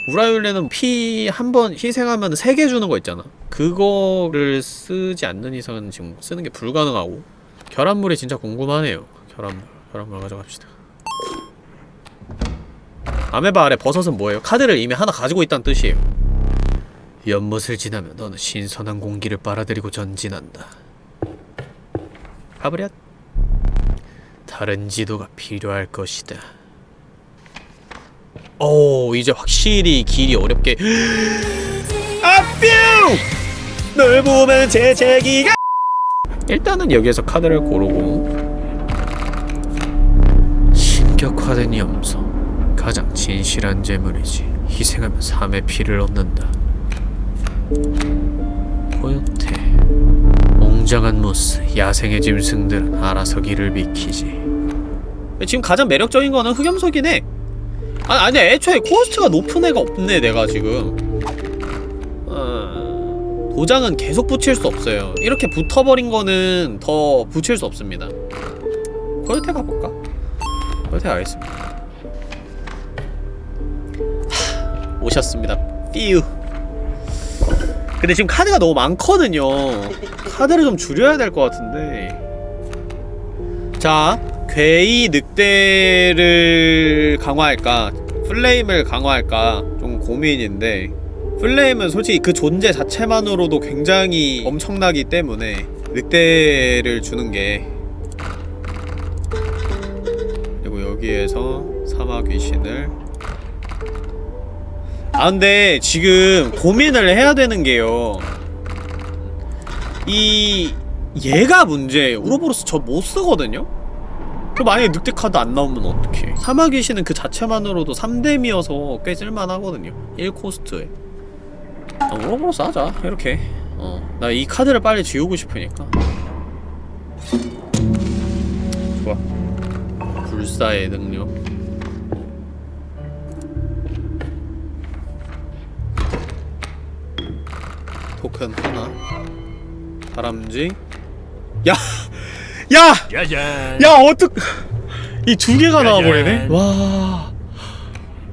우라이올레는 피 한 번 희생하면 세 개 주는 거 있잖아. 그거를 쓰지 않는 이상은 지금 쓰는 게 불가능하고. 결합물이 진짜 궁금하네요. 결합물 결합물 가져갑시다. 아메바 아래 버섯은 뭐예요? 카드를 이미 하나 가지고 있다는 뜻이에요 연못을 지나면 너는 신선한 공기를 빨아들이고 전진한다. 가버렸 다른 지도가 필요할 것이다. 오 이제 확실히 길이 어렵게 [GASPS] 아뿅 널 보면 재채기가 일단은 여기에서 카드를 고르고 신격화된 염소. 가장 진실한 제물이지. 희생하면 삶의 피를 얻는다. 코요테. 웅장한 무스. 야생의 짐승들은 알아서 길을 비키지. 지금 가장 매력적인 거는 흑염소긴 해 아, 아니 애초에 코스트가 높은 애가 없네 내가 지금 어... 도장은 계속 붙일 수 없어요 이렇게 붙어버린 거는 더 붙일 수 없습니다 코요테 가볼까? 코요테 가겠습니다 하, 오셨습니다 삐우 근데 지금 카드가 너무 많거든요. 카드를 좀 줄여야 될 것 같은데. 자 괴이 늑대를 강화할까? 플레임을 강화할까? 좀 고민인데. 플레임은 솔직히 그 존재 자체만으로도 굉장히 엄청나기 때문에 늑대를 주는 게. 그리고 여기에서 사막 귀신을 아 근데 지금 고민을 해야 되는 게요. 이 얘가 문제예요 우로보로스 저 못 쓰거든요? 그 만약에 늑대 카드 안 나오면 어떡해? 사막 귀신은 그 자체만으로도 3뎀이어서 꽤 쓸만하거든요. 1코스트에. 아, 우로보로스 하자. 이렇게. 어 나 이 카드를 빨리 지우고 싶으니까. 좋아. 불사의 능력 토큰 하나. 다람쥐. 야! 야! 짜잔. 야 어떡. 이 두 개가 나와버리네? 와...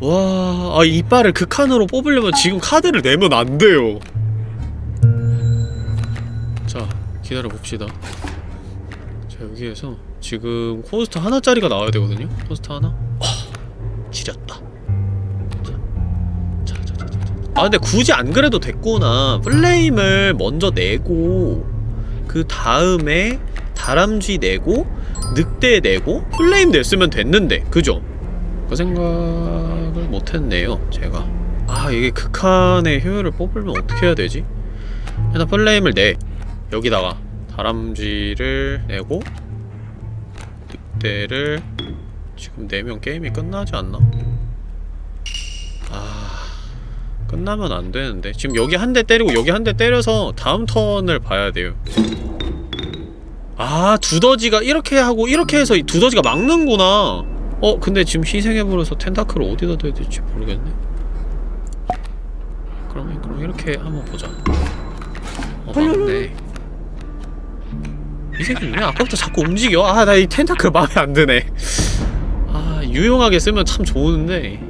와... 아 이빨을 극한으로 뽑으려면 지금 카드를 내면 안 돼요. 자 기다려봅시다. 자 여기에서 지금 코스트 하나짜리가 나와야 되거든요? 코스트 하나? 와 지렸 아 근데 굳이 안 그래도 됐구나 플레임을 먼저 내고 그 다음에 다람쥐 내고 늑대 내고 플레임 냈으면 됐는데 그죠? 그 생각을 못했네요 제가 아 이게 극한의 효율을 뽑으면 어떻게 해야 되지? 일단 플레임을 내 여기다가 다람쥐를 내고 늑대를 지금 내면 게임이 끝나지 않나? 아... 끝나면 안 되는데. 지금 여기 한 대 때리고 여기 한 대 때려서 다음 턴을 봐야 돼요. 아 두더지가 이렇게 하고 이렇게 해서 이 두더지가 막는구나. 어 근데 지금 희생해버려서 텐타클을 어디다 둬야 될지 모르겠네. 그러면 그럼 이렇게 한번 보자. 어 막네. 이 새끼 왜 아까부터 자꾸 움직여? 아 나 이 텐타클 마음에 안 드네. 아 유용하게 쓰면 참 좋은데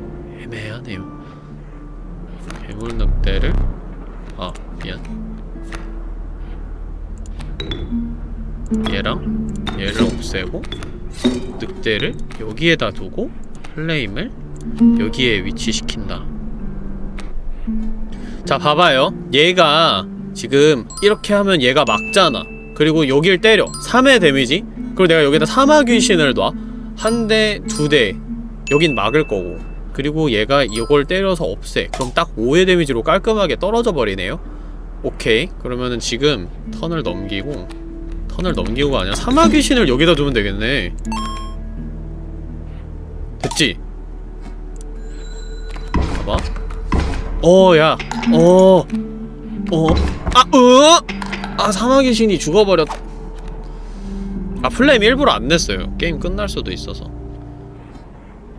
얘랑 얘를 없애고 늑대를 여기에다 두고 플레임을 여기에 위치시킨다. 자 봐봐요. 얘가 지금 이렇게 하면 얘가 막잖아. 그리고 여길 때려. 3의 데미지. 그리고 내가 여기다 사마귀신을 놔. 한 대, 두 대. 여긴 막을 거고. 그리고 얘가 이걸 때려서 없애. 그럼 딱 5의 데미지로 깔끔하게 떨어져 버리네요. 오케이. 그러면은 지금 턴을 넘기고 턴을 넘기고가 아니라 사마 귀신을 여기다 두면 되겠네. 됐지? 봐봐. 어, 야, 어, 어, 아, 으, 아 사마 귀 신이 죽어버렸 아 플레임 일부러 안 냈어요. 게임 끝날 수도 있어서.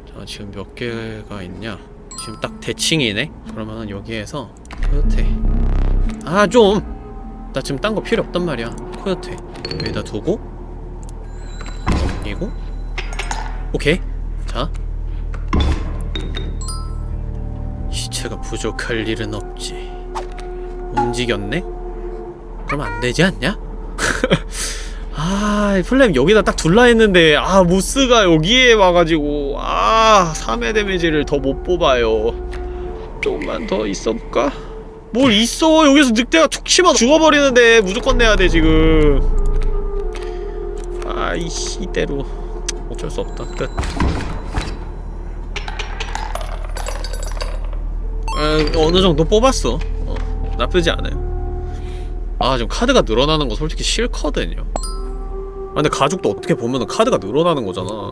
자 지금 몇 개가 있냐? 지금 딱 대칭이네? 그러면은 여기에서 코요테. 아좀 나 지금 딴 거 필요 없단 말이야. 코요테 여기다 두고 넘기고 오케이 자 시체가 부족할 일은 없지 움직였네? 그럼 안 되지 않냐? [LAUGHS] 아, 플레임 여기다 딱 둘라 했는데 아, 모스가 여기에 와가지고 아, 3회 데미지를 더 못 뽑아요. 조금만 더 있어볼까? 뭘 있어? 여기서 늑대가 툭 치면 죽어버리는데 무조건 내야 돼 지금. 아이씨 이대로 어쩔 수 없다. 끝. 아, 어느 정도 뽑았어. 어, 나쁘지 않아요. 아 지금 카드가 늘어나는 거 솔직히 싫거든요 아 근데 가죽도 어떻게 보면은 카드가 늘어나는 거잖아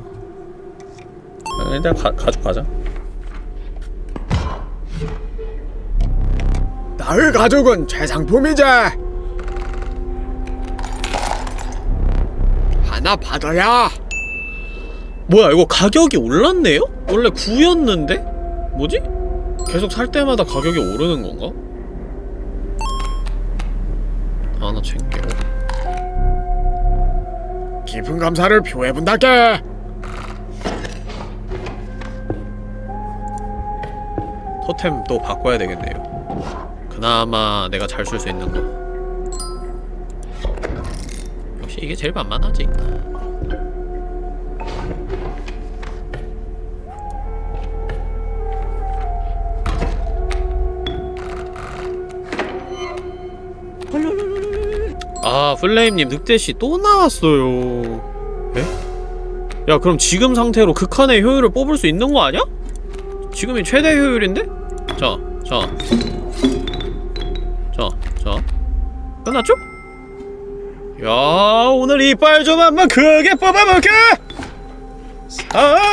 아, 일단 가, 가죽 가자 나의 가족은 최상품이자 하나 받아야 뭐야 이거 가격이 올랐네요? 원래 9였는데? 뭐지? 계속 살 때마다 가격이 오르는 건가? 하나 챙겨 깊은 감사를 표해본다께 토템 또 바꿔야 되겠네요 그나마 내가 잘 쓸 수 있는 거 이게 제일 만만하지 아 플레임님 늑대씨 또 나왔어요 에? 야 그럼 지금 상태로 극한의 효율을 뽑을 수 있는 거 아니야? 지금이 최대 효율인데? 자, 자. 자, 자. 끝났죠? 야, 오늘 이빨 좀 한번 크게 뽑아볼게! 아!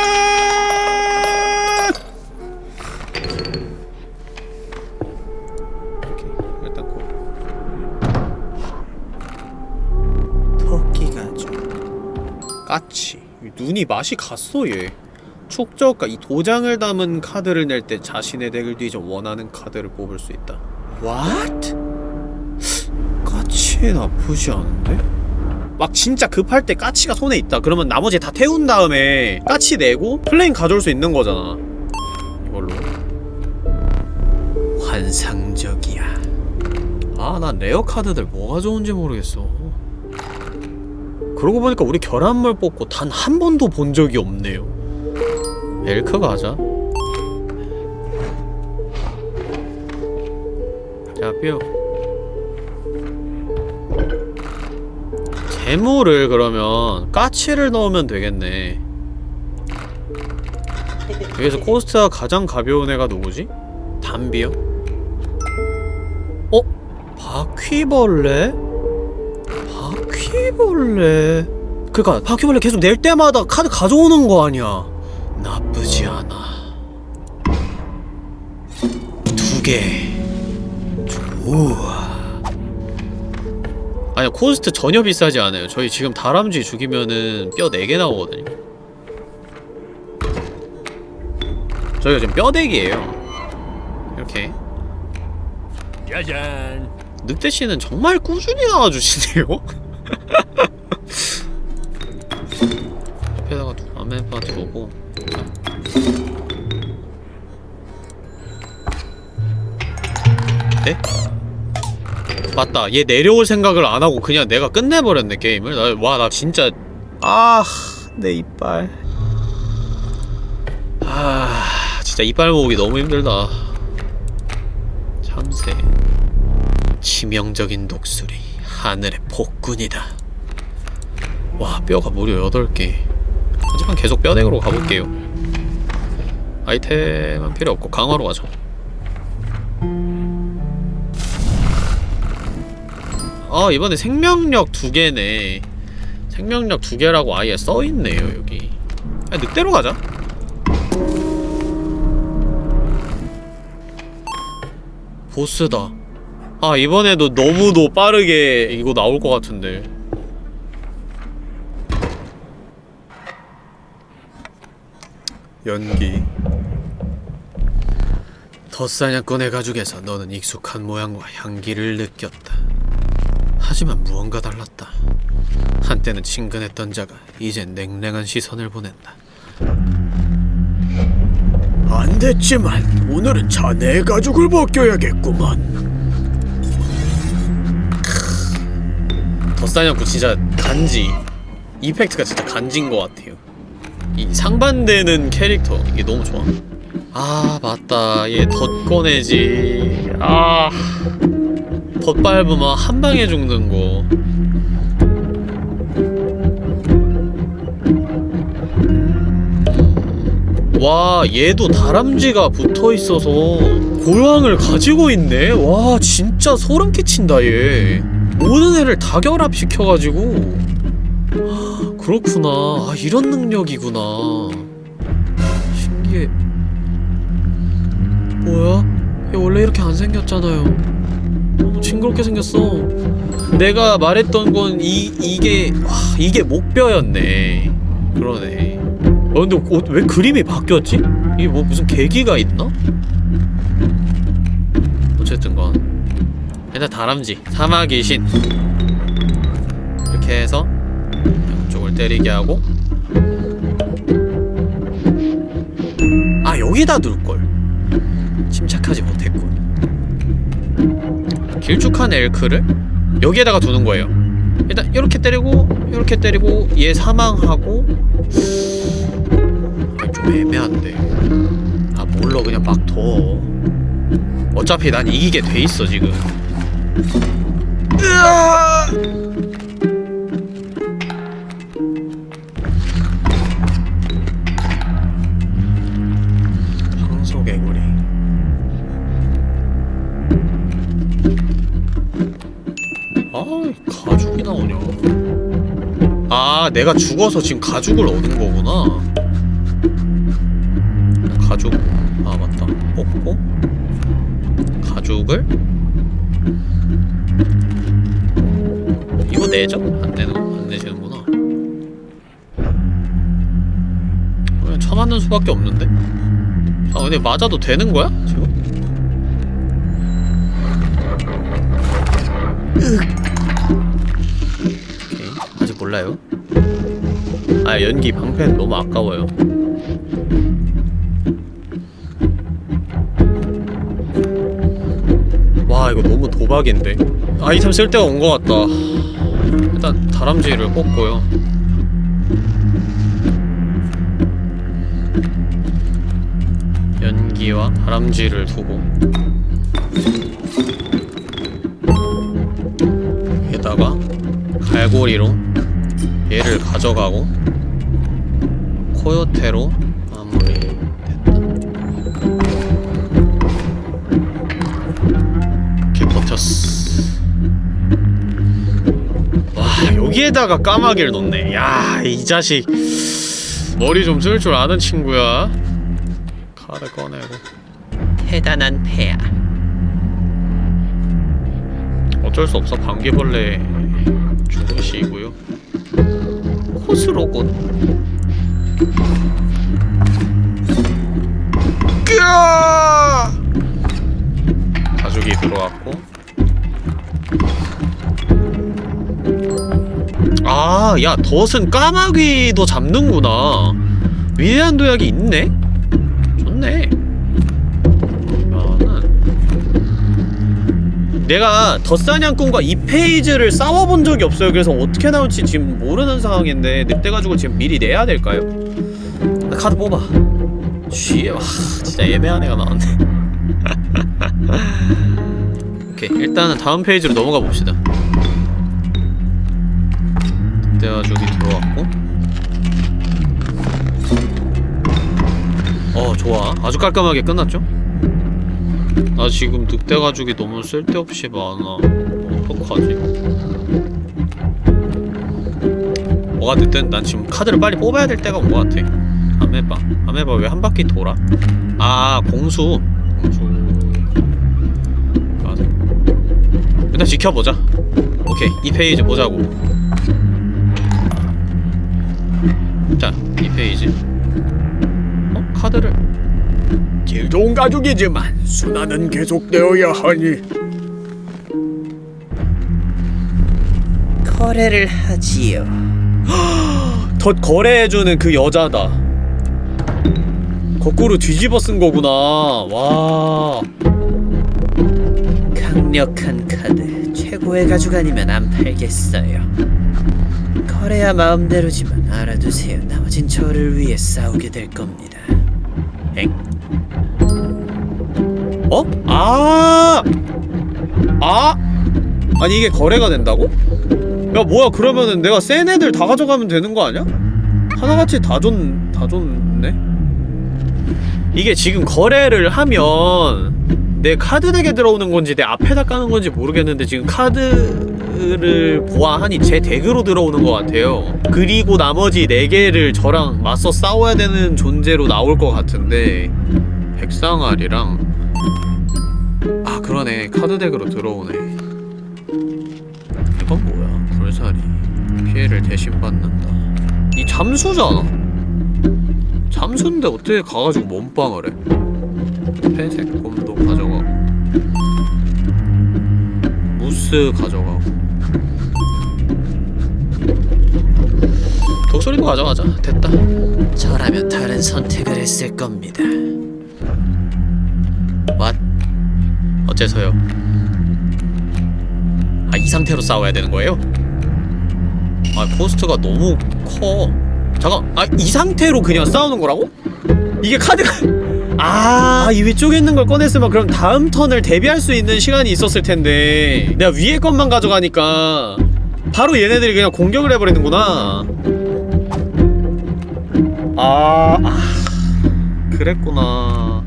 오케이, 일단 고. 토끼가 좀. 까치. 눈이 맛이 갔어, 얘. 축적과 이 도장을 담은 카드를 낼 때 자신의 덱을 뒤져 원하는 카드를 뽑을 수 있다. What? 까치 나쁘지 않은데? 막 진짜 급할 때 까치가 손에 있다. 그러면 나머지 다 태운 다음에 까치 내고 플레임 가져올 수 있는 거잖아. 이걸로. 환상적이야. 아, 난 rare 카드들 뭐가 좋은지 모르겠어. 그러고 보니까 우리 결합물 뽑고 단 한 번도 본 적이 없네요. 엘크 가자 자뼈 재물을 그러면 까치를 넣으면 되겠네 여기서 코스트가 가장 가벼운 애가 누구지? 담비요? 어? 바퀴벌레? 바퀴벌레 그니까 바퀴벌레 계속 낼 때마다 카드 가져오는 거 아니야 나쁘지 않아. 두 개. 좋아. 아니 코스트 전혀 비싸지 않아요. 저희 지금 다람쥐 죽이면은 뼈 4개 나오거든요. 저희가 지금 뼈대기예요. 이렇게. 짜잔 늑대씨는 정말 꾸준히 나와주시네요. [LAUGHS] 옆에다가 두 아메바 들어오고 맞다. 얘 내려올 생각을 안하고 그냥 내가 끝내버렸네 게임을. 와 나 진짜. 아 내 이빨. 아 진짜 이빨 모으기 너무 힘들다. 참새. 치명적인 독수리. 하늘의 폭군이다. 와 뼈가 무려 8개. 하지만 계속 뼈대으로 가볼게요. 아이템은 필요 없고 강화로 가죠 아 이번에 생명력 두 개네. 생명력 두 개라고 아예 써있네요 여기. 아, 늑대로 가자. 보스다. 아 이번에도 너무도 빠르게 이거 나올 것 같은데. 연기. 덧사냥꾼의 가죽에서 너는 익숙한 모양과 향기를 느꼈다 하지만 무언가 달랐다. 한때는 친근했던 자가 이젠 냉랭한 시선을 보낸다. 안 됐지만 오늘은 자네의 가죽을 벗겨야겠구만. 덧사냥꾼 진짜 간지. 이펙트가 진짜 간지인 것 같아요. 이 상반되는 캐릭터 이게 너무 좋아. 아 맞다. 얘 덧 꺼내지. 아 덧 밟으면 한 방에 죽는 거. 와 얘도 다람쥐가 붙어있어서 고양을 가지고 있네? 와 진짜 소름 끼친다 얘. 모든 애를 다 결합시켜가지고. 하, 그렇구나. 아 이런 능력이구나. 신기해. 뭐야? 얘 원래 이렇게 안 생겼잖아요 너무 징그럽게 생겼어. 내가 말했던 건 이, 이게 와 이게 목뼈였네. 그러네. 어 근데 어, 왜 그림이 바뀌었지? 이게 뭐 무슨 계기가 있나? 어쨌든간 일단 다람쥐 사마 귀 신. 이렇게 해서 양쪽을 때리게 하고. 아 여기다 둘걸. 침착하지 못했군 길쭉한 엘크를 여기에다가 두는 거예요. 일단 이렇게 때리고 이렇게 때리고 얘 사망하고 아, 좀 애매한데. 아 몰라. 그냥 막둬 어차피 난 이기게 돼 있어 지금. 황소 내가 죽어서 지금 가죽을 얻은 거구나 가죽 아 맞다 뽑고 가죽을 이거 내죠? 안 내는 안 내시는구나. 그냥 쳐맞는 수밖에 없는데. 아 근데 맞아도 되는 거야 지금? 아 연기 방패는 너무 아까워요. 와 이거 너무 도박인데? 아이템 쓸 때가 온 것 같다. 일단 다람쥐를 뽑고요. 연기와 다람쥐를 두고 여기다가 갈고리로 얘를 가져가고 코요테로 마무리. 됐다 이렇게 버텼어 와 여기에다가 까마귀를 넣네. 야 이 자식. 머리 좀 쓸 줄 아는 친구야. 칼을 꺼내고. 대단한 패야. 어쩔 수 없어. 방귀벌레 야, 덫은 까마귀도 잡는구나. 위대한 도약이 있네? 좋네. 그러면은 내가 덫사냥꾼과 이 phase를 싸워본 적이 없어요. 그래서 어떻게 나올지 지금 모르는 상황인데 늑대가지고 지금 미리 내야 될까요? 나 카드 뽑아. 쉬, 와, 진짜 애매한 애가 나왔네. [LAUGHS] 오케이, 일단은 다음 phase로 넘어가 봅시다. 늑대가죽이 들어왔고. 어 좋아. 아주 깔끔하게 끝났죠? 나 지금 늑대 가죽이 너무 쓸데없이 많아. 어떡하지? 뭐가 됐든 난 지금 카드를 빨리 뽑아야 될 때가 온 것 같아. 아메바 아메바 왜 한 바퀴 돌아? 아 공수. 공수. 가자 일단 지켜보자. 오케이. 이 페이지 보자고 자 이 페이지 어? 카드를 질 좋은 가족이지만 순환은 계속되어야 하니 거래를 하지요. [GASPS] 덧 거래해주는 그 여자다 거꾸로 뒤집어 쓴 거구나 와 강력한 카드 최고의 가죽 아니면 안 팔겠어요. 거래야 마음대로지만 알아두세요. 나머진 저를 위해 싸우게 될 겁니다. 엥? 어? 아! 아! 아니 이게 거래가 된다고? 야 뭐야 그러면은 내가 센 애들 다 가져가면 되는 거 아니야? 하나같이 다 줬.. 다 줬네? 이게 지금 거래를 하면 내 카드 deck에 들어오는 건지 내 앞에다 까는 건지 모르겠는데 지금 카드 를 보아하니 제 deck으로 들어오는 것 같아요. 그리고 나머지 4개를 저랑 맞서 싸워야 되는 존재로 나올 것 같은데 백상아리랑. 아 그러네. 카드 deck으로 들어오네. 이건 뭐야? 불사리 피해를 대신 받는다. 이 잠수잖아. 잠수인데 어떻게 가가지고 몸빵을 해? 회색 곰도 가져가고. 무스 가져가고 독소리도 가져가자 됐다 저라면 다른 선택을 했을 겁니다. 왓? 어째서요? 아, 이 상태로 싸워야 되는 거예요? 아, 코스트가 너무 커. 잠깐, 아, 이 상태로 그냥 싸우는 거라고? 이게 카드가. [LAUGHS] 아, 이 위쪽에 있는 걸 꺼냈으면 그럼 다음 턴을 대비할 수 있는 시간이 있었을 텐데. 내가 위에 것만 가져가니까. 바로 얘네들이 그냥 공격을 해버리는구나. 아, 아. 그랬구나.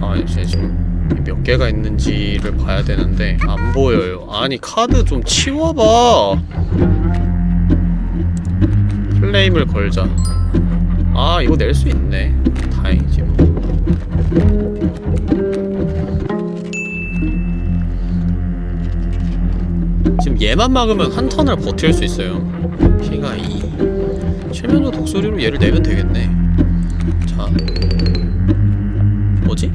아 이제 지금 몇 개가 있는지를 봐야 되는데 안 보여요 아니 카드 좀 치워봐 플레임을 걸자 아 이거 낼 수 있네 다행이지 뭐 얘만 막으면 한 턴을 버틸 수 있어요 피가 2 칠면조 독소리로 얘를 내면 되겠네 자 뭐지?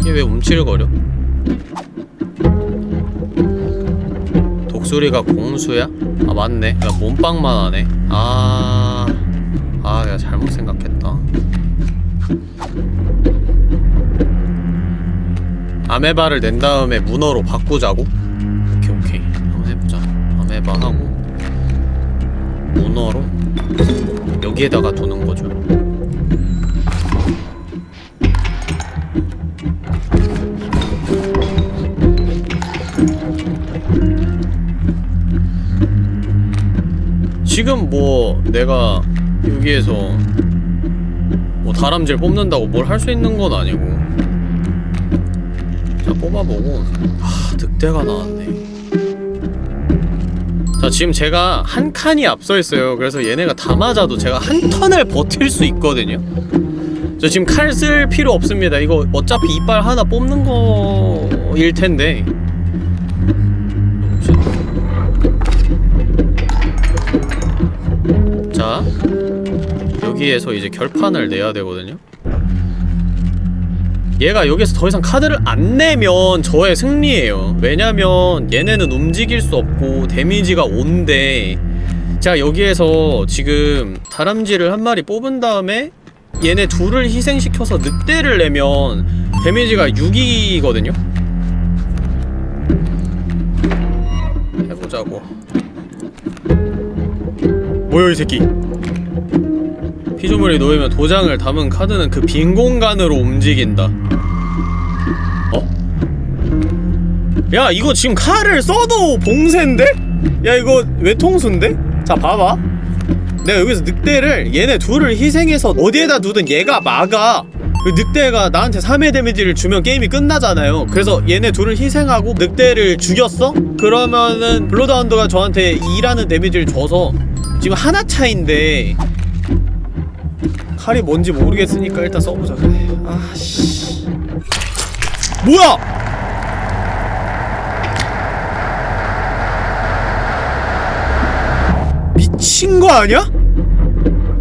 이게 왜 움찔거려? 독수리가 공수야? 아 맞네 야 몸빵만 하네 아... 아 내가 잘못 생각했다 아메바를 낸 다음에 문어로 바꾸자고? 여기에다가 두는 거죠. 지금 뭐 내가 여기에서 뭐 다람쥐를 뽑는다고 뭘 할 수 있는 건 아니고. 자 뽑아보고. 아 늑대가 나왔네 자 지금 제가 한 칸이 앞서 있어요. 그래서 얘네가 다 맞아도 제가 한 턴을 버틸 수 있거든요. 저 지금 칼 쓸 필요 없습니다. 이거 어차피 이빨 하나 뽑는 거일 텐데. 자 여기에서 이제 결판을 내야 되거든요 얘가 여기서 더 이상 카드를 안 내면 저의 승리예요. 왜냐면 얘네는 움직일 수 없고 데미지가 5인데 제가 여기에서 지금 다람쥐를 한 마리 뽑은 다음에 얘네 둘을 희생시켜서 늑대를 내면 데미지가 6이거든요? 해보자고. 뭐야 이 새끼 피조물이 놓이면 도장을 담은 카드는 그 빈 공간으로 움직인다 어? 야 이거 지금 칼을 써도 봉쇄인데? 야 이거 외통수인데? 자 봐봐 내가 여기서 늑대를 얘네 둘을 희생해서 어디에다 두든 얘가 막아 그 늑대가 나한테 3회 데미지를 주면 게임이 끝나잖아요 그래서 얘네 둘을 희생하고 늑대를 죽였어? 그러면은 블러드하운드가 저한테 2라는 데미지를 줘서 지금 하나 차인데 칼이 뭔지 모르겠으니까 일단 써보자 그래 아씨 뭐야 미친 거 아니야?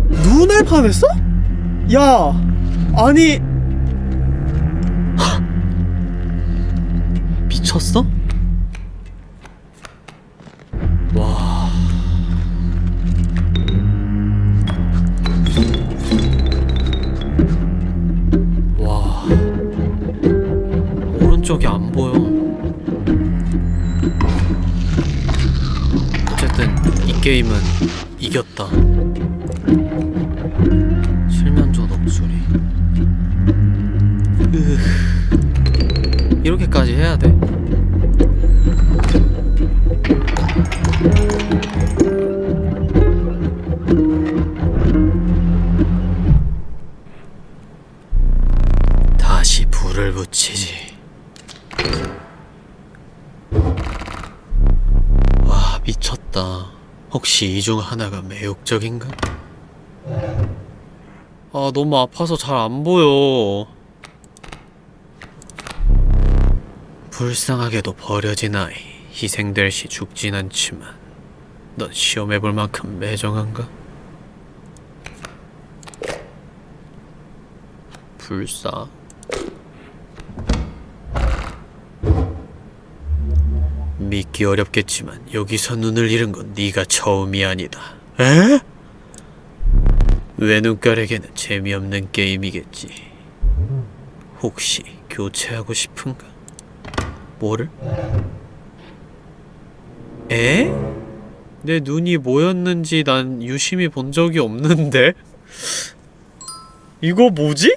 눈을 파냈어? 야 아니 하, 미쳤어? 미쳤다. 혹시 이 중 하나가 매혹적인가? 아, 너무 아파서 잘 안 보여. 불쌍하게도 버려진 아이. 희생될 시 죽진 않지만, 넌 시험해볼 만큼 매정한가? 불쌍. 믿기 어렵겠지만 여기서 눈을 잃은 건 네가 처음이 아니다. 에? 외눈깔에게는 재미없는 게임이겠지. 혹시 교체하고 싶은가? 뭐를? 에? 내 눈이 뭐였는지 난 유심히 본 적이 없는데? 이거 뭐지?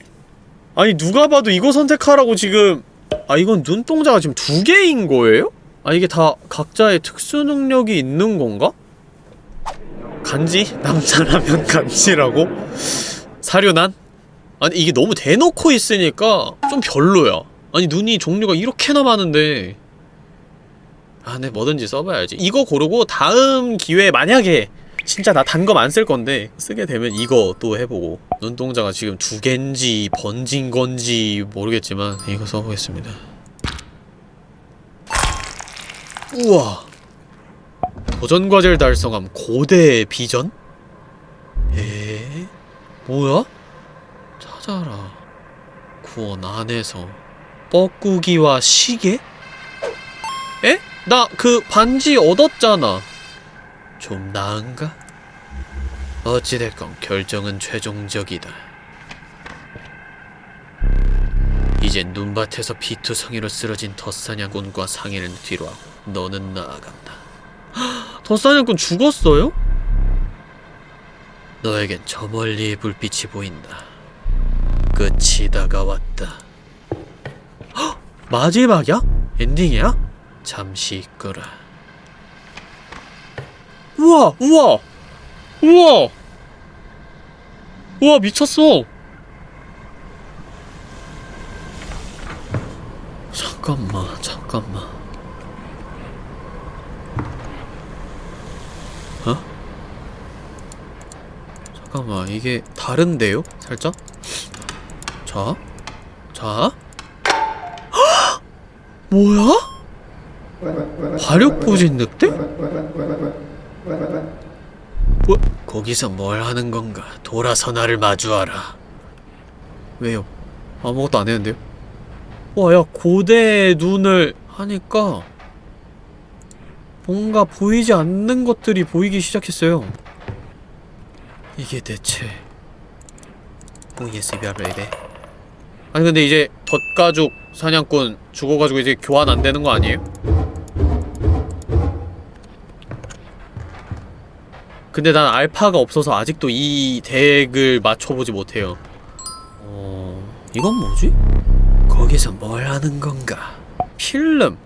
아니 누가 봐도 이거 선택하라고 지금 아 이건 눈동자가 지금 두 개인 거예요? 아 이게 다 각자의 특수 능력이 있는 건가? 간지? [LAUGHS] 남자라면 간지라고? 사륜한? 아니 이게 너무 대놓고 있으니까 좀 별로야 아니 눈이 종류가 이렇게나 많은데 아, 네, 뭐든지 써봐야지. 이거 고르고 다음 기회에 만약에 진짜 나 단 검 안 쓸 건데 쓰게 되면 이거 또 해보고 눈동자가 지금 두 갠지 번진 건지 모르겠지만 이거 써보겠습니다. 우와 도전 과제를 달성함 고대 비전? 에? 뭐야? 찾아라 구원 안에서 뻐꾸기와 시계? 에? 나 그 반지 얻었잖아. 좀 나은가? 어찌됐건 결정은 최종적이다. 이젠 눈밭에서 피투성이로 쓰러진 덧사냥꾼과 상의는 뒤로 하고 너는 나아간다. 헉, 덧사냥꾼 죽었어요? 너에겐 저 멀리의 불빛이 보인다. 끝이 다가왔다. 헉, 마지막이야? 엔딩이야? 잠시 있거라. 우와, 우와, 우와, 우와 미쳤어. 잠깐만, 잠깐만. 어? 잠깐만, 이게 다른데요? 살짝? 자, 자. 헉! [GASPS] 뭐야? 화력부진 늑대? 뭐? 거기서 뭘 하는 건가? 돌아서 나를 마주하라. 왜요? 아무것도 안 했는데요? 와, 야, 고대 눈을 하니까 뭔가 보이지 않는 것들이 보이기 시작했어요. 이게 대체 OSBR baby 아니 근데 이제 덫 가죽 사냥꾼 죽어가지고 이제 교환 안 되는 거 아니에요? 근데 난 알파가 없어서 아직도 이 덱을 맞춰보지 못해요. 어... 이건 뭐지? 거기서 뭘 하는 건가? 필름!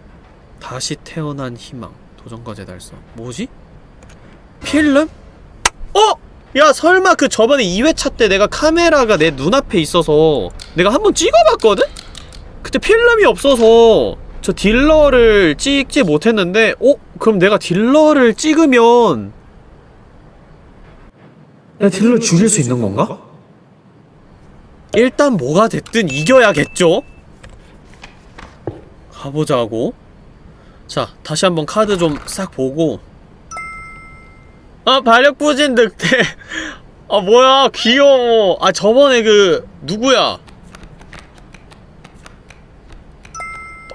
다시 태어난 희망. 도전과제 달성. 뭐지? 필름? 어! 야 설마 그 저번에 2회차 때 내가 카메라가 내 눈앞에 있어서 내가 한번 찍어봤거든? 그때 필름이 없어서 저 딜러를 찍지 못했는데 어? 그럼 내가 딜러를 찍으면 내가 딜러를 죽일 수 있는 건가? 일단 뭐가 됐든 이겨야겠죠? 가보자고 자 다시 한번 카드 좀 싹 보고 아 발력부진 늑대 [LAUGHS] 아 뭐야 귀여워 아 저번에 그 누구야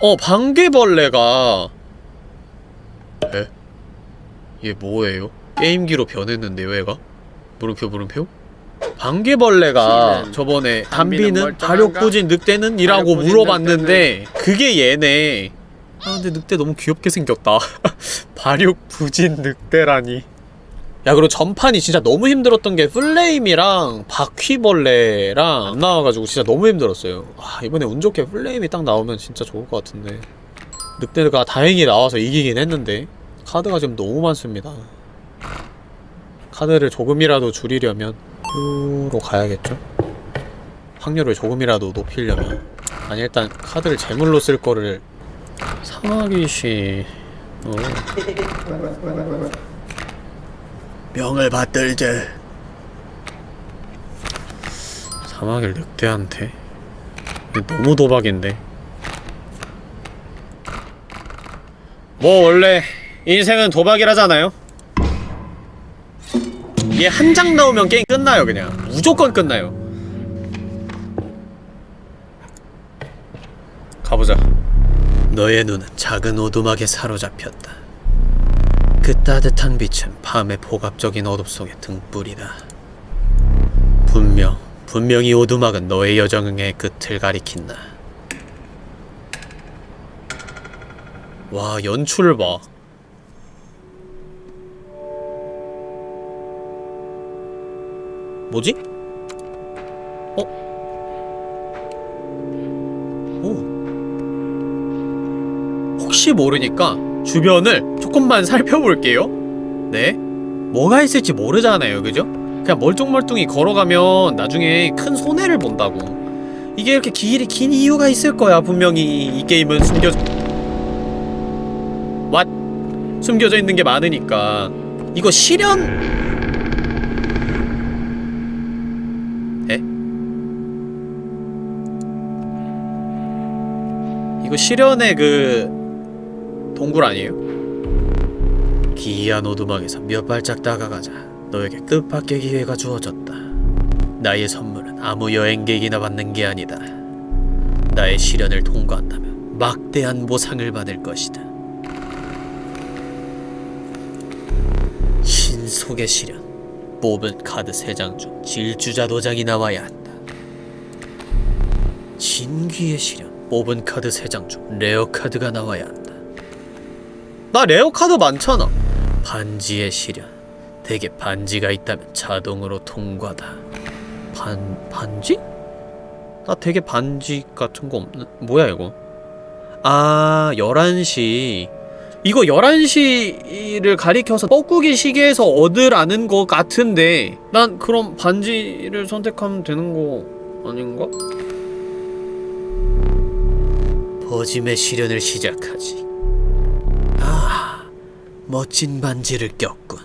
어 방개벌레가 에? 얘 뭐예요? 게임기로 변했는데요 얘가? 물음표 물음표? 방개벌레가 저번에 담비는? 발육부진 늑대는? 이라고 물어봤는데 그게 얘네 아 근데 늑대 너무 귀엽게 생겼다. [LAUGHS] 발육 부진 늑대라니. 야 그리고 전판이 진짜 너무 힘들었던 게 플레임이랑 바퀴벌레랑 안 나와가지고 진짜 너무 힘들었어요. 아 이번에 운 좋게 플레임이 딱 나오면 진짜 좋을 것 같은데. 늑대가 다행히 나와서 이기긴 했는데 카드가 지금 너무 많습니다. 카드를 조금이라도 줄이려면 요로 가야겠죠? 확률을 조금이라도 높이려면. 아니 일단 카드를 제물로 쓸 거를 사마귀시 어. 병을 받들제. 사마귀를 늑대한테? 너무 도박인데. 뭐 원래 인생은 도박이라잖아요? 얘 한 장 나오면 게임 끝나요 그냥. 무조건 끝나요. 가보자 너의 눈은 작은 오두막에 사로잡혔다. 그 따뜻한 빛은 밤의 복압적인 어둠 속의 등불이다. 분명, 분명히 오두막은 너의 여정의 끝을 가리킨다. 와 연출을 봐 뭐지? 어? 혹시 모르니까 주변을 조금만 살펴볼게요. 네? 뭐가 있을지 모르잖아요 그죠? 그냥 멀뚱멀뚱히 걸어가면 나중에 큰 손해를 본다고. 이게 이렇게 길이 긴 이유가 있을 거야 분명히. 이 게임은 숨겨 왓 숨겨져 있는 게 많으니까. 이거 실현? 에? 이거 실현의 그 동굴 아니에요? 기이한 오두막에서 몇 발짝 다가가자 너에게 뜻밖의 기회가 주어졌다. 나의 선물은 아무 여행객이나 받는 게 아니다. 나의 시련을 통과한다면 막대한 보상을 받을 것이다. 신속의 시련. 뽑은 카드 3장 중 질주자 도장이 나와야 한다. 진귀의 시련. 뽑은 카드 3장 중 rare 카드가 나와야 한다. 나 rare 카드 많잖아 반지의 시련. 대개 반지가 있다면 자동으로 통과다. 반... 반지? 나 되게 반지 같은 거 없는... 뭐야 이거 아... 11시 이거 11시를 가리켜서 뻐꾸기 시계에서 얻으라는 거 같은데 난 그럼 반지를 선택하면 되는 거 아닌가? 버짐의 시련을 시작하지. 아, 멋진 반지를 꼈군.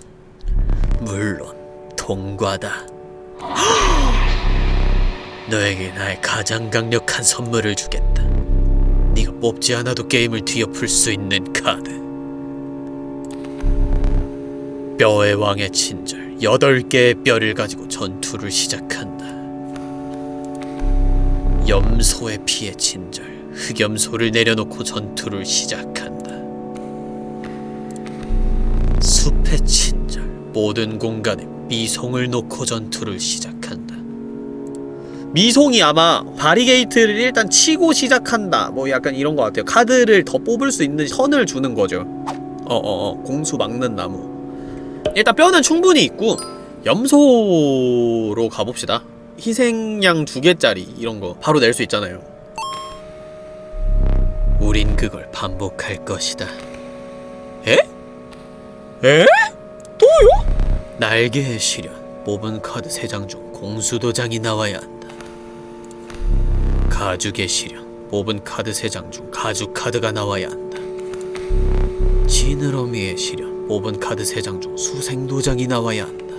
물론 통과다. [GASPS] 너에게 나의 가장 강력한 선물을 주겠다. 네가 뽑지 않아도 게임을 뒤엎을 수 있는 카드. 뼈의 왕의 친절. 여덟 개의 뼈를 가지고 전투를 시작한다. 염소의 피의 친절. 흑염소를 내려놓고 전투를 시작한다. 숲의 친절. 모든 공간에 미송을 놓고 전투를 시작한다. 미송이 아마 바리게이트를 일단 치고 시작한다 뭐 약간 이런 거 같아요 카드를 더 뽑을 수 있는 선을 주는 거죠 어어어 공수 막는 나무 일단 뼈는 충분히 있고 염소로 가봅시다 희생양 두 개짜리 이런 거 바로 낼 수 있잖아요 우린 그걸 반복할 것이다. 에? 에? 날개의 시련. 뽑은 카드 3장 중 공수도장이 나와야 한다. 가죽의 시련. 뽑은 카드 3장 중 가죽 카드가 나와야 한다. 지느러미의 시련. 뽑은 카드 3장 중 수생도장이 나와야 한다.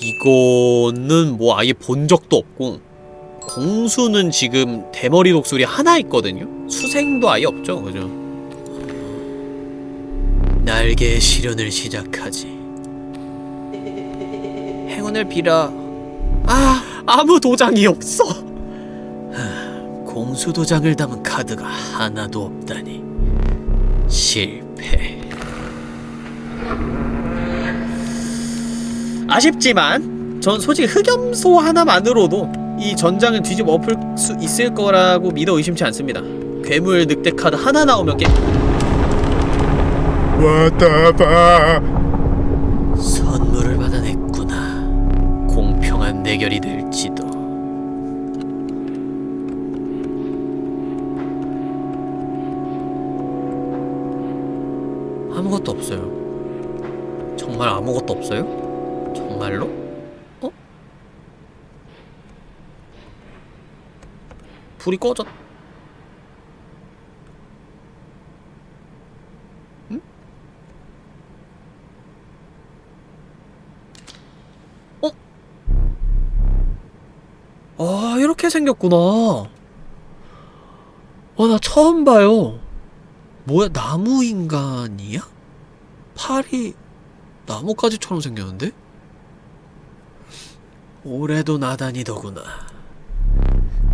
이거는 뭐 아예 본 적도 없고 공수는 지금 대머리 독수리 하나 있거든요? 수생도 아예 없죠, 그죠? 날개의 시련을 시작하지. 행운을 빌어. 아, 아무 도장이 없어. 공수 도장을 담은 카드가 하나도 없다니. 실패. 아쉽지만 전 솔직히 흑염소 하나만으로도 이 전장을 뒤집어 엎을 수 있을 거라고 믿어 의심치 않습니다. 괴물 늑대 카드 하나 나오면 게 왔다 봐 선물을 받아냈구나. 공평한 대결이 될지도. 아무것도 없어요. 정말 아무것도 없어요? 정말로? 어? 불이 꺼졌. 아, 이렇게 생겼구나. 어, 나 처음 봐요. 뭐야 나무 인간이야? 팔이 나뭇가지처럼 생겼는데? 올해도 나다니더구나.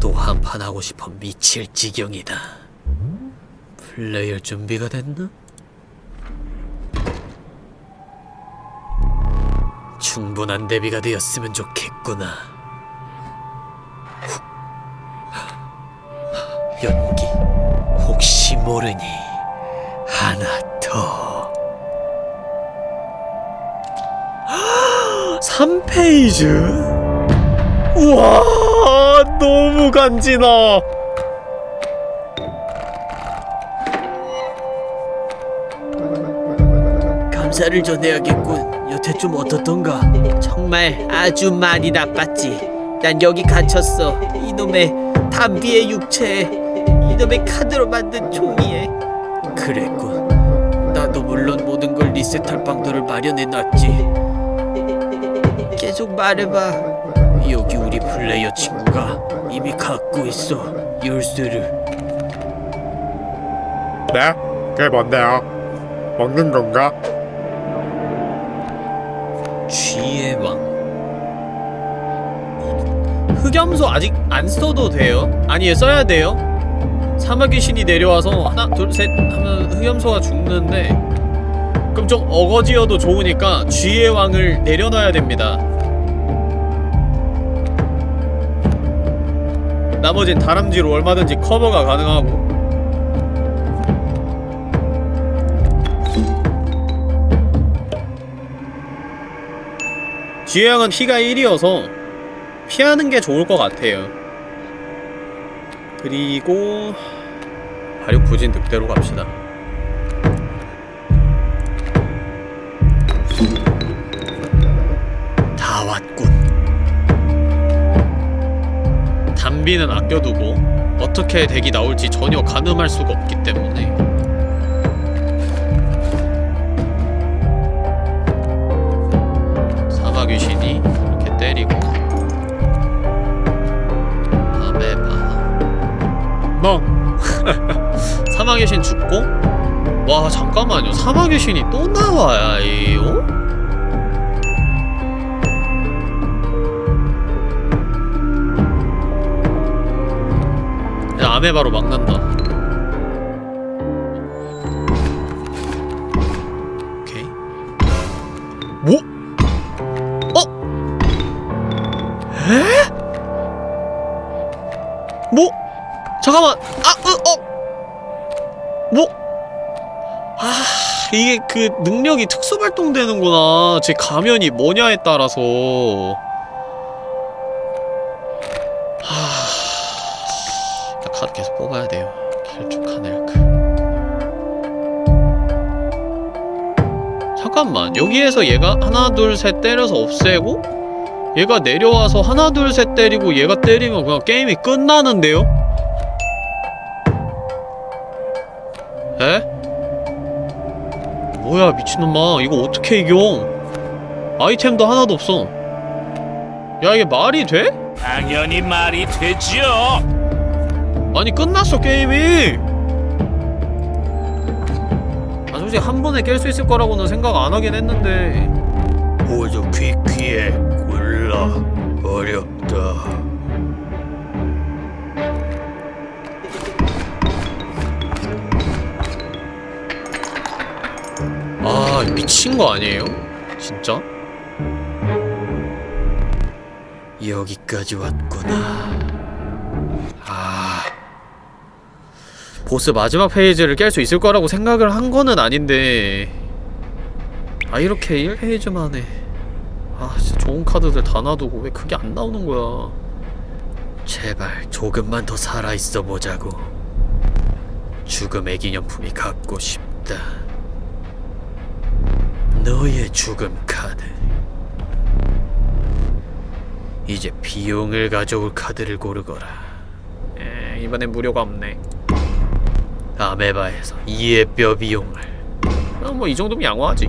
또 한판 하고 싶어 미칠 지경이다. 플레이할 준비가 됐나? 충분한 대비가 되었으면 좋겠구나. 연기 혹시 모르니 하나 더. [GASPS] 3페이지? 우와 너무 간지나 감사를 전해야겠군. 여태 좀 어떻던가? 정말 아주 많이 나빴지. 난 여기 갇혔어. 이놈의 담비의 육체에 이놈의 카드로 만든 종이에. 그랬군. 나도 물론 모든 걸 리셋할 방도를 마련해 놨지. 계속 말해봐. 여기 우리 플레이어 친구가 이미 갖고 있어. 열쇠를. 네? 그게 뭔데요? 먹는 건가? 쥐의 왕. 흑염소 아직 안 써도 돼요? 아니 써야 돼요? 사막 귀신이 내려와서 하나 둘 셋 하면 흑염소가 죽는데 그럼 좀 어거지여도 좋으니까 쥐의 왕을 내려놔야 됩니다 나머진 다람쥐로 얼마든지 커버가 가능하고 쥐의 왕은 피가 1이어서 피하는 게 좋을 것 같아요. 그리고 발육 부진 늑대로 갑시다. 다 왔군. 담비는 아껴두고 어떻게 덱이 나올지 전혀 가늠할 수가 없기 때문에 멍 [LAUGHS] 사막 귀신 죽고 와 잠깐만요 사막 귀신이 또 나와요? 야, 아메바로 막는다. 이게 그 능력이 특수 발동되는구나. 제 가면이 뭐냐에 따라서. 하... 나 카드 계속 뽑아야 돼요. 길쭉하네크. 잠깐만 여기에서 얘가 하나 둘 셋 때려서 없애고 얘가 내려와서 하나 둘 셋 때리고 얘가 때리면 그냥 게임이 끝나는데요? 에? 뭐야 미친놈아. 이거 어떻게 이겨? 아이템도 하나도 없어. 야 이게 말이 돼? 당연히 말이 되죠. 아니 끝났어 게임이. 아 솔직히 한 번에 깰 수 있을 거라고는 생각 안 하긴 했는데. 모두 귀귀에 골라 어렵 아 미친 거 아니에요? 진짜? 여기까지 왔구나. 아 보스 마지막 페이지를 깰 수 있을 거라고 생각을 한 거는 아닌데 아 이렇게 1페이지 만 에 아 진짜 좋은 카드들 다 놔두고 왜 그게 안 나오는 거야 제발 조금만 더 살아 있어 보자고. 죽음의 기념품이 갖고 싶다. 너의 죽음 카드. 이제 비용을 가져올 카드를 고르거라. 에 이번엔 무료가 없네 아메바에서 이의 뼈 비용을 어, 뭐이 정도면 양호하지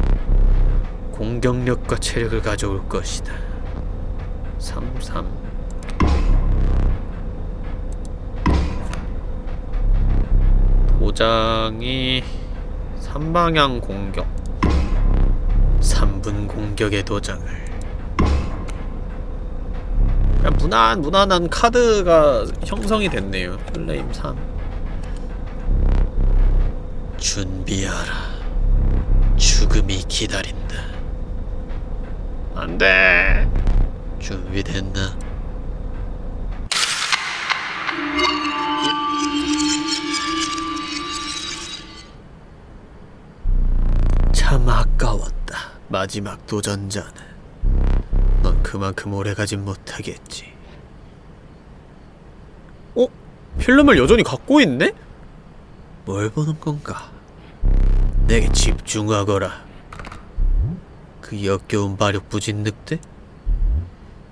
공격력과 체력을 가져올 것이다. 33 도장이 3방향 공격 3분 공격의 도장을 그냥 무난 무난한 카드가 형성이 됐네요 플레임 3 준비하라. 죽음이 기다린다. 안돼 준비됐나? 마지막 도전자는 넌 그만큼 오래 가진 못하겠지. 어? 필름을 여전히 갖고 있네? 뭘 보는 건가? 내게 집중하거라. 그 역겨운 발육부진 늑대?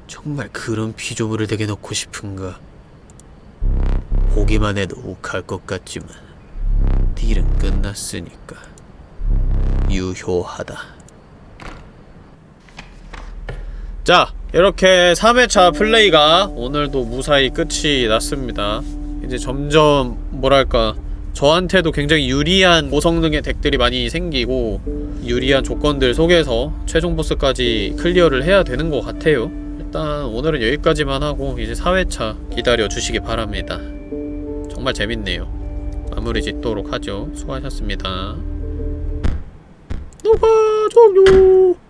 정말 그런 피조물을 댁에 놓고 싶은가? 보기만 해도 욱할 것 같지만 딜은 끝났으니까 유효하다. 자 이렇게 3회차 플레이가 오늘도 무사히 끝이 났습니다. 이제 점점 뭐랄까 저한테도 굉장히 유리한 고성능의 덱들이 많이 생기고 유리한 조건들 속에서 최종 보스까지 클리어를 해야 되는 것 같아요. 일단 오늘은 여기까지만 하고 이제 4회차 기다려 주시기 바랍니다. 정말 재밌네요. 마무리 짓도록 하죠. 수고하셨습니다. 녹화 종료